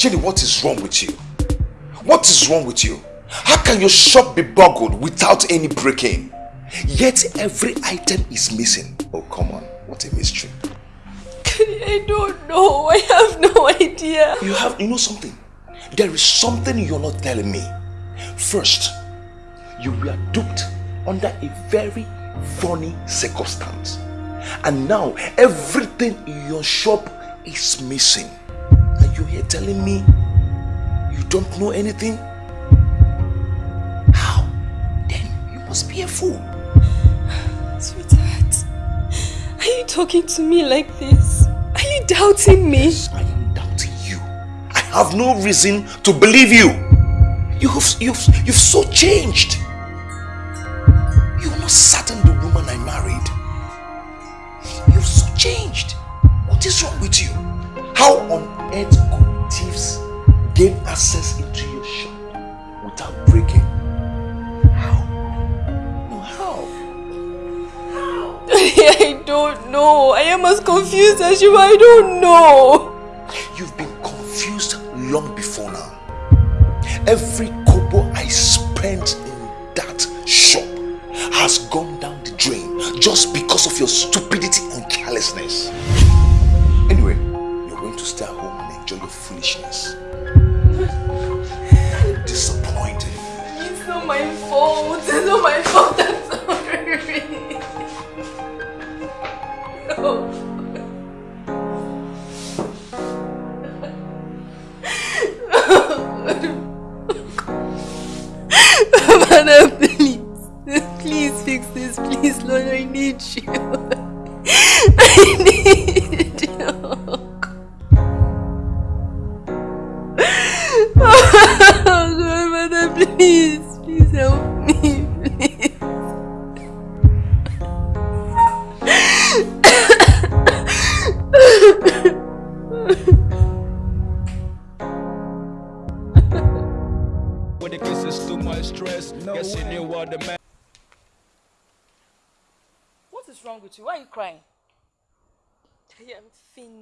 Jenny, what is wrong with you? What is wrong with you? How can your shop be boggled without any break-in? Yet every item is missing. Oh, come on. What a mystery. I don't know. I have no idea. You have, you know something? There is something you're not telling me. First, you were duped under a very funny circumstance. And now everything in your shop is missing. Are you here telling me you don't know anything? How? Then you must be a fool. Sweetheart, are you talking to me like this? Are you doubting me? I am doubting you. I have no reason to believe you. You've, you've, you've so changed. Don't know. I am as confused as you. I don't know. You've been confused long before now. Every kobo I spent in that shop has gone down the drain just because of your stupidity and carelessness. Anyway, you're going to stay at home and enjoy your foolishness. Disappointed. It's not my fault. It's not my fault.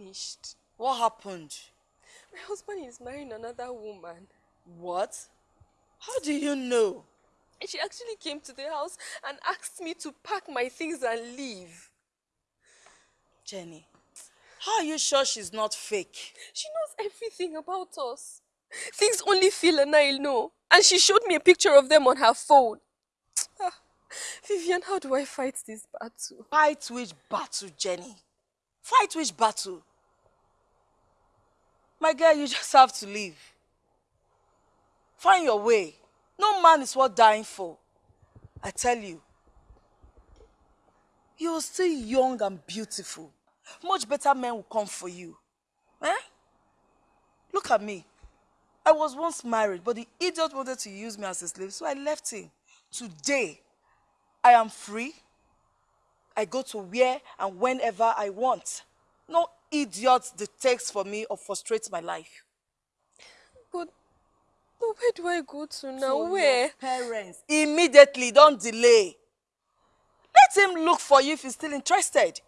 Finished. What happened? My husband is marrying another woman. What? How do you know? She actually came to the house and asked me to pack my things and leave. Jenny, how are you sure she's not fake? She knows everything about us. Things only Phil and I know. And she showed me a picture of them on her phone. Ah, Vivian, how do I fight this battle? Fight which battle, Jenny? Fight which battle? My girl, you just have to leave. Find your way. No man is worth dying for. I tell you. You're still young and beautiful. Much better men will come for you. Eh? Look at me. I was once married, but the idiot wanted to use me as a slave, so I left him. Today, I am free. I go to where and whenever I want. No idiot dictates for me or frustrates my life. But, but where do I go to now? Where? your parents. Immediately, don't delay. Let him look for you if he's still interested.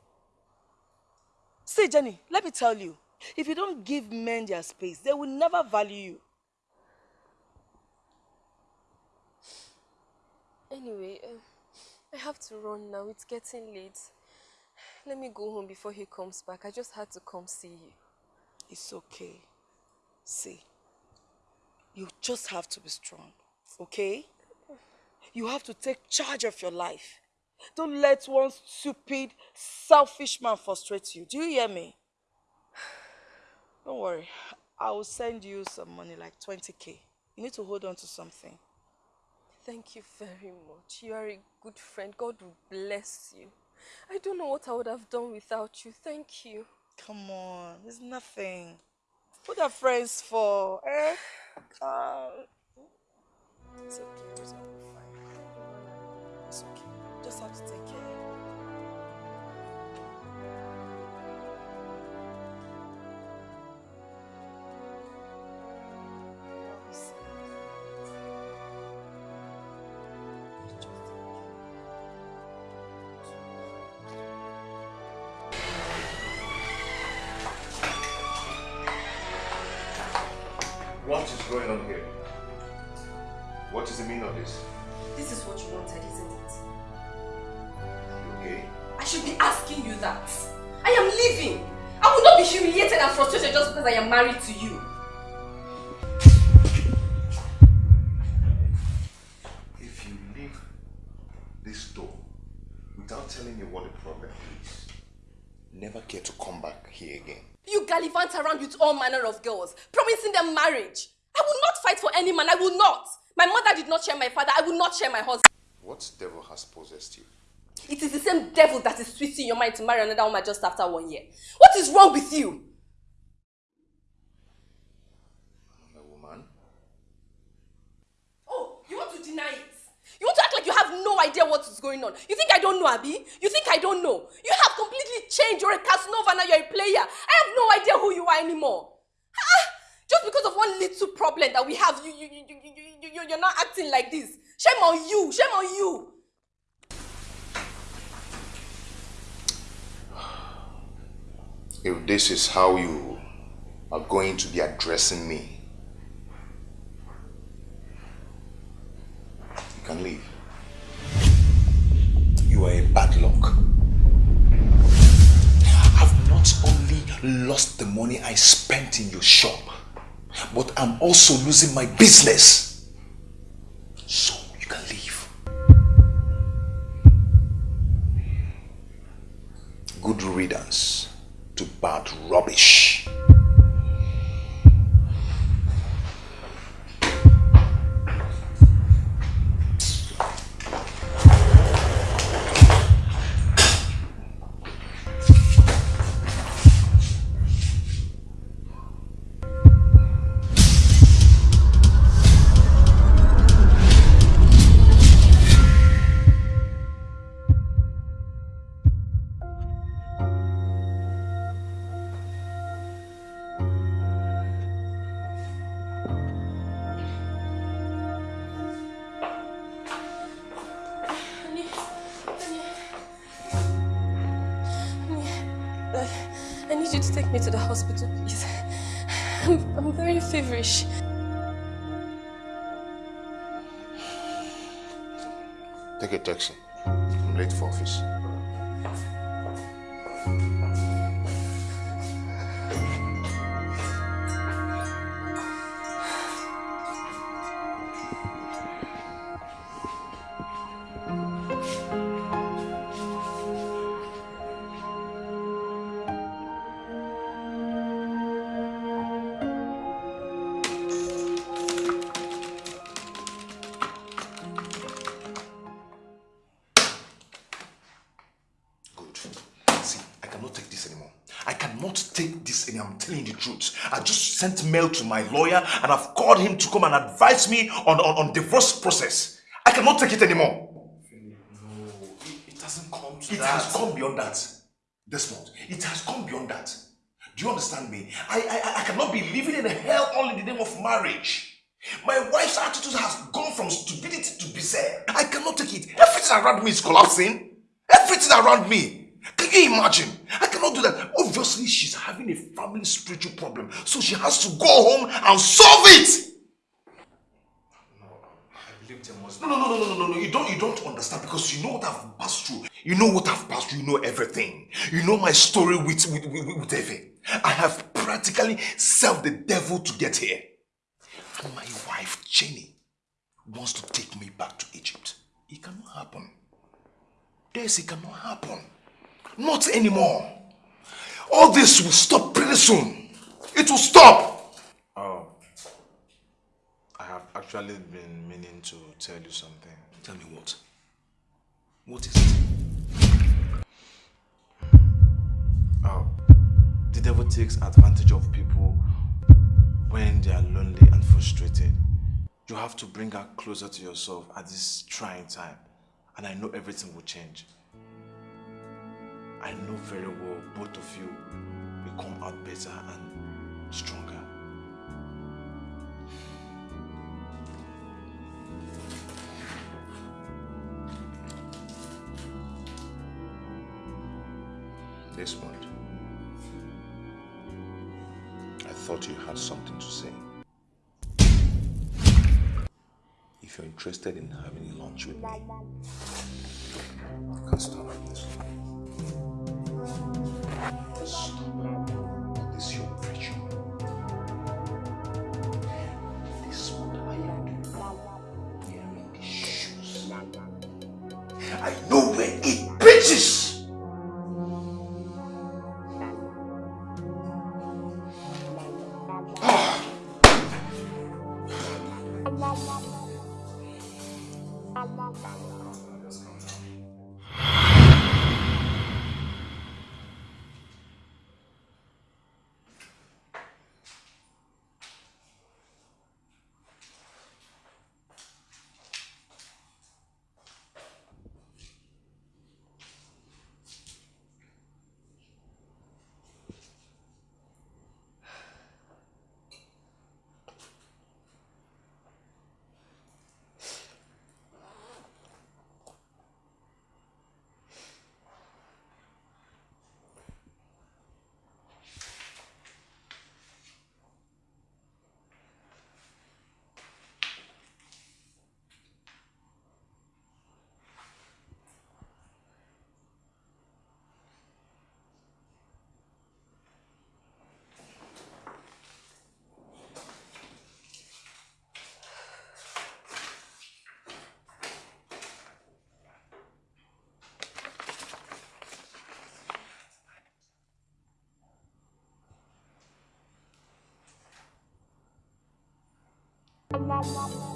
See, Jenny, let me tell you, if you don't give men their space, they will never value you. Anyway, uh, I have to run now. It's getting late. Let me go home before he comes back. I just had to come see you. It's okay. See, you just have to be strong, okay? You have to take charge of your life. Don't let one stupid, selfish man frustrate you. Do you hear me? Don't worry. I will send you some money, like 20k. You need to hold on to something. Thank you very much. You are a good friend. God will bless you. I don't know what I would have done without you. Thank you. Come on, it's nothing. What are friends for? Eh? Uh, it's okay. It's fine. It's okay. Just have to take care. Going on here? What is the meaning of this? This is what you wanted, isn't it? You okay? I should be asking you that. I am leaving. I will not be humiliated and frustrated just because I am married to you. If you leave this door without telling me what the problem is, never care to come back here again. You gallivant around with all manner of girls, promising them marriage. Man. I will not. My mother did not share my father. I will not share my husband. What devil has possessed you? It is the same devil that is twisting your mind to marry another woman just after one year. What is wrong with you? A woman? Oh, you want to deny it? You want to act like you have no idea what is going on. You think I don't know, Abby? You think I don't know? You have completely changed. You're a Casanova now. You're a player. I have no idea who you are anymore. Ah, just because of one little problem that we have, you, you, you, you, you, you, you're not acting like this. Shame on you. Shame on you. If this is how you are going to be addressing me, you can leave. You are a bad luck. I've not only lost the money I spent in your shop, but I'm also losing my business. So you can leave. Good riddance to bad rubbish. Sent mail to my lawyer and I've called him to come and advise me on, on, on divorce process. I cannot take it anymore. It hasn't come to It that. has come beyond that. Desmond, it has come beyond that. Do you understand me? I, I, I cannot be living in hell all in the name of marriage. My wife's attitude has gone from stupidity to bizarre. I cannot take it. Everything around me is collapsing. Everything around me. Can you imagine? I cannot do that. Obviously, she's having a family spiritual problem. So she has to go home and solve it. No, no, no, no, no, no, no. You don't, you don't understand because you know what I've passed through. You know what I've passed through. You know everything. You know my story with with with, with Efe. I have practically served the devil to get here. And my wife Jenny wants to take me back to Egypt. It cannot happen. This it cannot happen. Not anymore. All this will stop pretty soon. It will stop. Oh. I have actually been meaning to tell you something. Tell me what? What is it? Oh. The devil takes advantage of people when they are lonely and frustrated. You have to bring her closer to yourself at this trying time. And I know everything will change. I know very well both of you will come out better and stronger. Desmond. I thought you had something to say. If you're interested in having lunch with me, you can this. Stop. Thank you.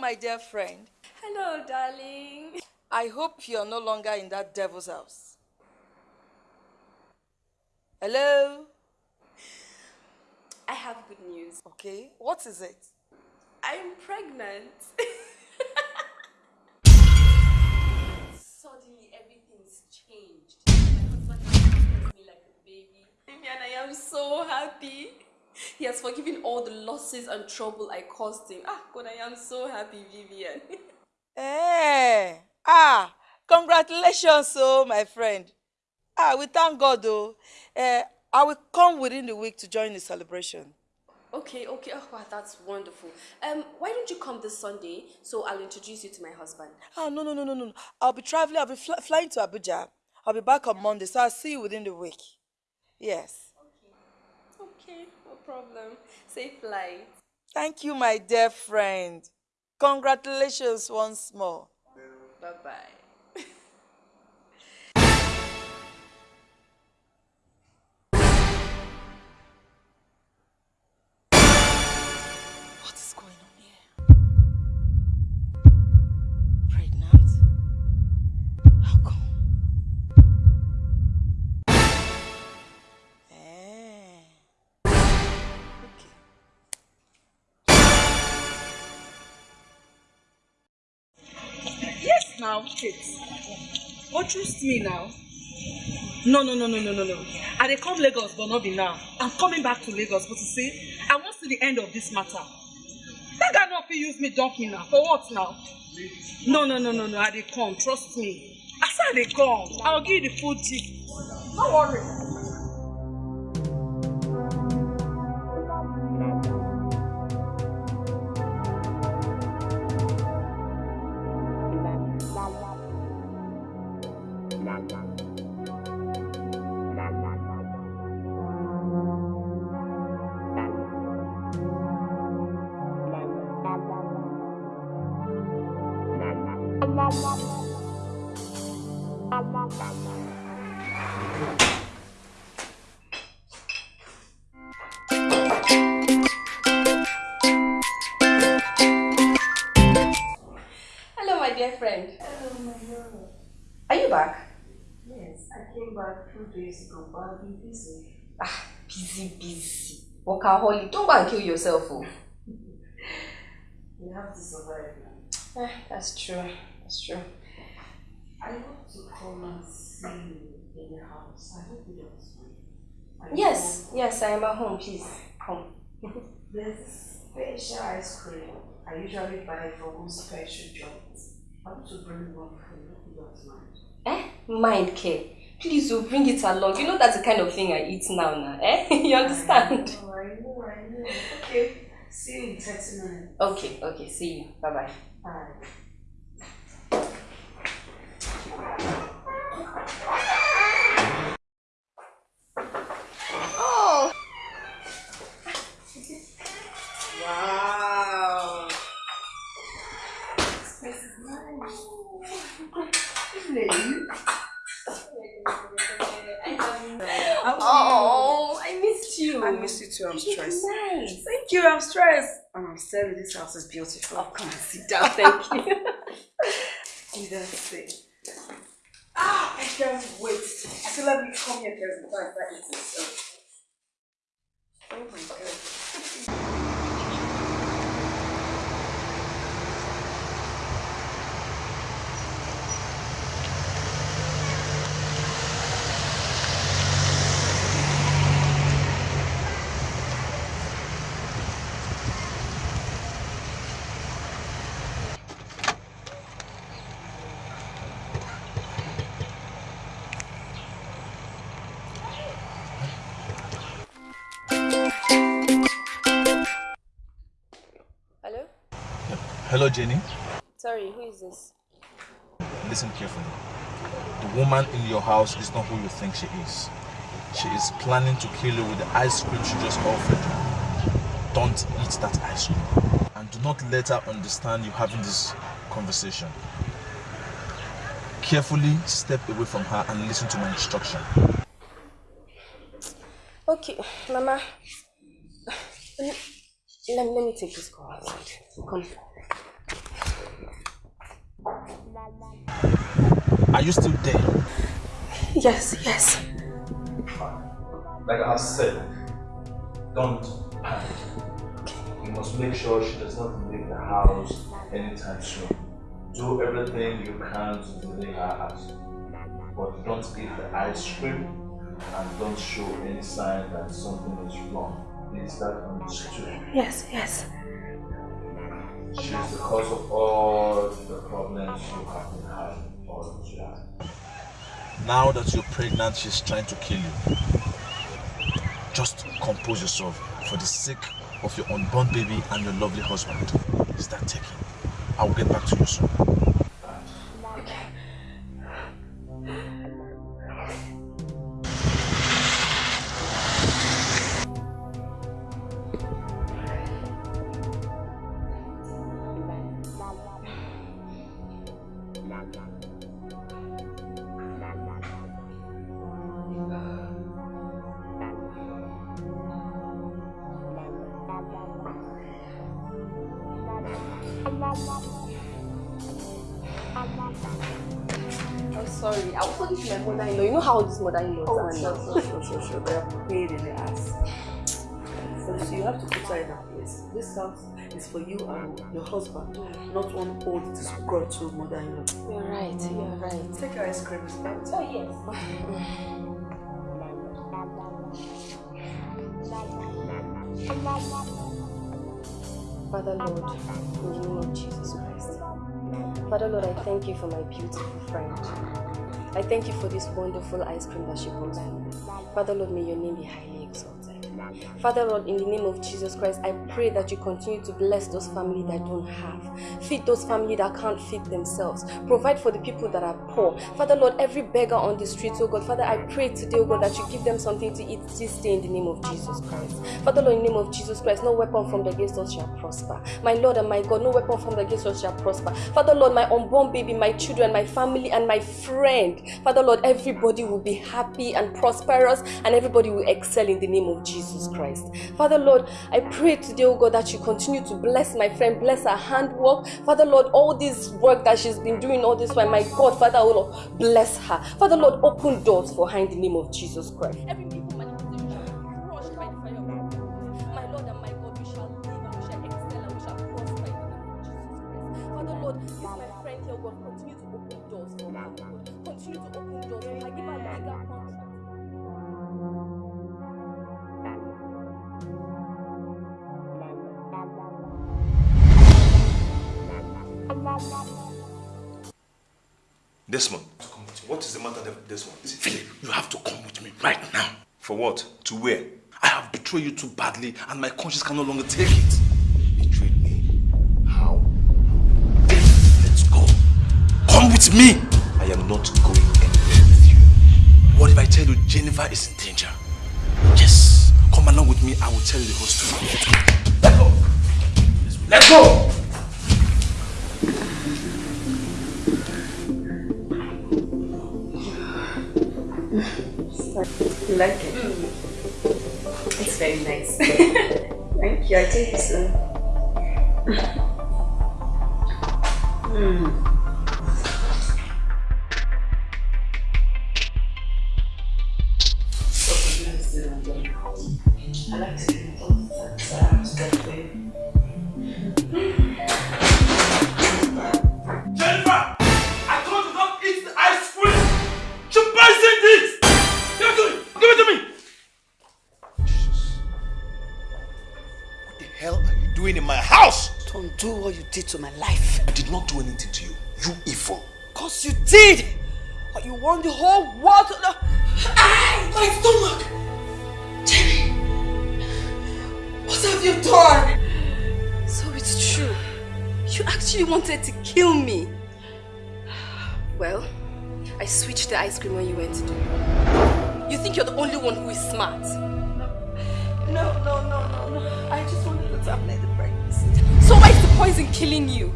My dear friend. Hello, darling. I hope you're no longer in that devil's house. Hello? I have good news. Okay, what is it? I'm pregnant. Suddenly, everything's changed. My husband has me like a baby. And I am so happy. He has forgiven all the losses and trouble I caused him. Ah, God, I am so happy, Vivian. Eh, ah, congratulations, oh, my friend. Ah, we thank God, though. Eh, I will come within the week to join the celebration. okay, okay. Oh, wow, that's wonderful. Um, why don't you come this Sunday so I'll introduce you to my husband? Ah, no, no, no, no, no. I'll be traveling. I'll be fly flying to Abuja. I'll be back on Monday, so I'll see you within the week. Yes. Okay, no problem. Safe flight. Thank you, my dear friend. Congratulations once more. Bye-bye. Now, Kate. But trust me now. No, no, no, no, no, no, no. I dey come Lagos, but not be now. I'm coming back to Lagos, but you see, I wan see the end of this matter. That guy no fit use me donkey now. For what now? No, no, no, no, no. I dey come. Trust me. I say I dey come. I will give you the full gist. No worry. Busy. Ah, busy, busy. Workaholic. Don't go and kill yourself, oh. We have to survive now. Eh, that's true. That's true. I want to come and see you in the house. I hope you don't mind. Yes, yes, I am at home. Please, come. There's this special ice cream I usually buy for one special joint. I want to bring one for you. You don't mind. Eh? Mind care. Please, you bring it along. You know that's the kind of thing I eat now, now. Eh? you understand? I know, I know. Okay, see you in 30 minutes. Okay, okay. See you. Bye bye. Bye. Oh! Wow. This is nice. Really? Oh, I missed you. I missed you too. I'm stressed. Nice. Thank you. I'm stressed. And I'm telling you, this house is beautiful. Oh, come and sit down. Thank you. You don't say. Ah, I can't wait. I feel like we come here fact that it's so. Oh my god. Jenny. Sorry, who is this? Listen carefully. The woman in your house is not who you think she is. She is planning to kill you with the ice cream she just offered you. Don't eat that ice cream. And do not let her understand you having this conversation. Carefully step away from her and listen to my instruction. Okay, Mama. Let, let me take this call outside. Come. Are you still there? Yes, yes. Like I said, don't panic. You must make sure she does not leave the house anytime soon. Do everything you can to delay her out. But don't give the ice cream and don't show any sign that something is wrong. Is that understood? Yes, yes. She's the cause of all the problems you have been having all this year. Now that you're pregnant, she's trying to kill you. Just compose yourself for the sake of your unborn baby and your lovely husband. Start taking? I will get back to you soon. You oh, know how Oh, are sure, sure, sure, sure. They are paid in the ass. So, so you have to put her in her place. This house is for you and your husband, not one old disgruntled mother-in-law. You're right, you're right. Take your ice cream. Oh, yes. Father Lord, in the name of Jesus Christ. Father Lord, I thank you for my beautiful friend. I thank you for this wonderful ice cream that she brought me. Father Lord, may your name be highly exalted. Father Lord, in the name of Jesus Christ, I pray that you continue to bless those families that don't have. Feed those families that can't feed themselves. Provide for the people that are poor. Father Lord, every beggar on the streets, oh God, Father, I pray today, oh God, that you give them something to eat this day in the name of Jesus Christ. Father Lord, in the name of Jesus Christ, no weapon formed against us shall prosper. My Lord and my God, no weapon formed against us shall prosper. Father Lord, my unborn baby, my children, my family, and my friend. Father Lord, everybody will be happy and prosperous, and everybody will excel in the name of Jesus Christ. Father Lord, I pray today, oh God, that you continue to bless my friend, bless her handwork. Father Lord, all this work that she's been doing all this while, my God, Father, oh Lord, bless her. Father Lord, open doors for her in the name of Jesus Christ. Lord and my God, we shall live and we shall excel and we shall prosper in the name of Jesus Christ. Father Lord, this my friend here, oh God, continue to open doors for her, oh God. Continue to open Desmond, what is the matter, Desmond? Philip, you have to come with me right now. For what? To where? I have betrayed you too badly and my conscience can no longer take it. Betrayed me? How? Let's go. Come with me. I am not going anywhere with you. What if I tell you Jennifer is in danger? Yes. Come along with me. I will tell you the whole story. Let's go. Let's go. You like it? It's very nice. Thank you. I think it's. Uh... Mm. House? Don't what you did to my life. I did not do anything to you. You evil. Cause you did! You want the whole world to know. Ay, my stomach! Jenny! What have you done? So it's true. You actually wanted to kill me. Well, I switched the ice cream when you went to do it. You think you're the only one who is smart. No, no, no, no, no. I just wanted to terminate poison killing you?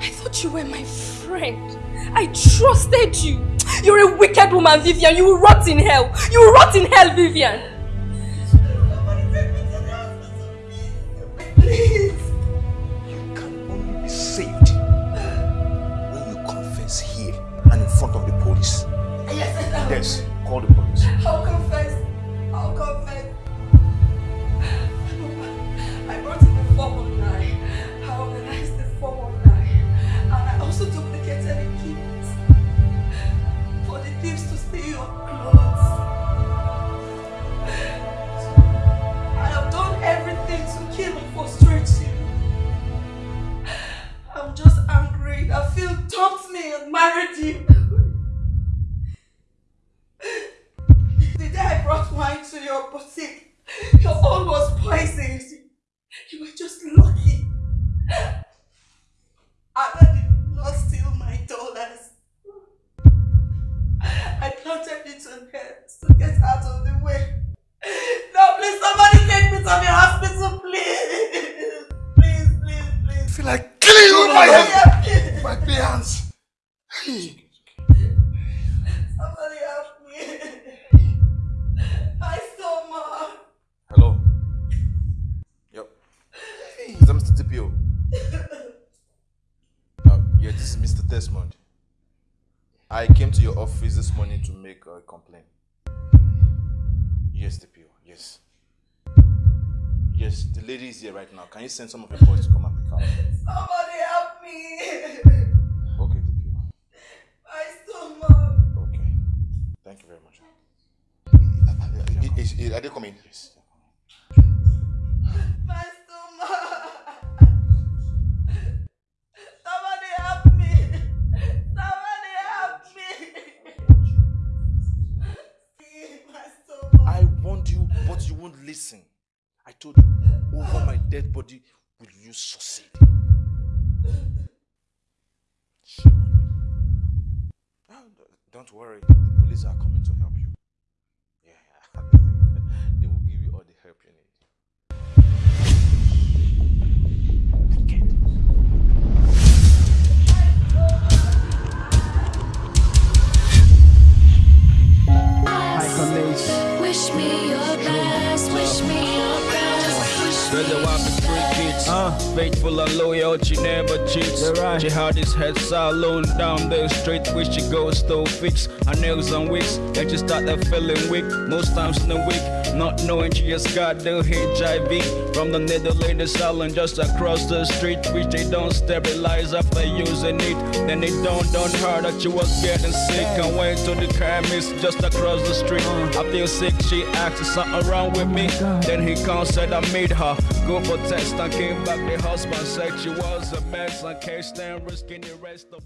I thought you were my friend. I trusted you. You're a wicked woman, Vivian. You will rot in hell. You will rot in hell, Vivian. Please. You can only be saved when you confess here and in front of the police. Yes, yes. Call the police. Here right now. Can you send some of your boys to come and pick her up? Somebody help me. Okay, DPO. My stomach. Okay. Thank you very much. Is, is, are they coming? Yes. My stomach. Somebody help me. Somebody help me. My stomach. I warned you, but you won't listen. I told you, over my dead body will you succeed. Don't worry, the police are coming to help you. Yeah, they will give you all the help you need. Wish me your best, me Brother, three kids. Uh, faithful and loyal, she never cheats. Right. She had his head salon down the street, which she goes to fix her nails and wigs. Then she started feeling weak, most times in the week. Not knowing she just got the HIV from the Netherlands salon just across the street, which they don't sterilize after using it. Then they don't on her that she was getting sick and went to the chemist just across the street. I feel sick, she asked is something wrong with me. Then he come said I made her go for test I came back. The husband said she was a mess and can't stand risking the rest of.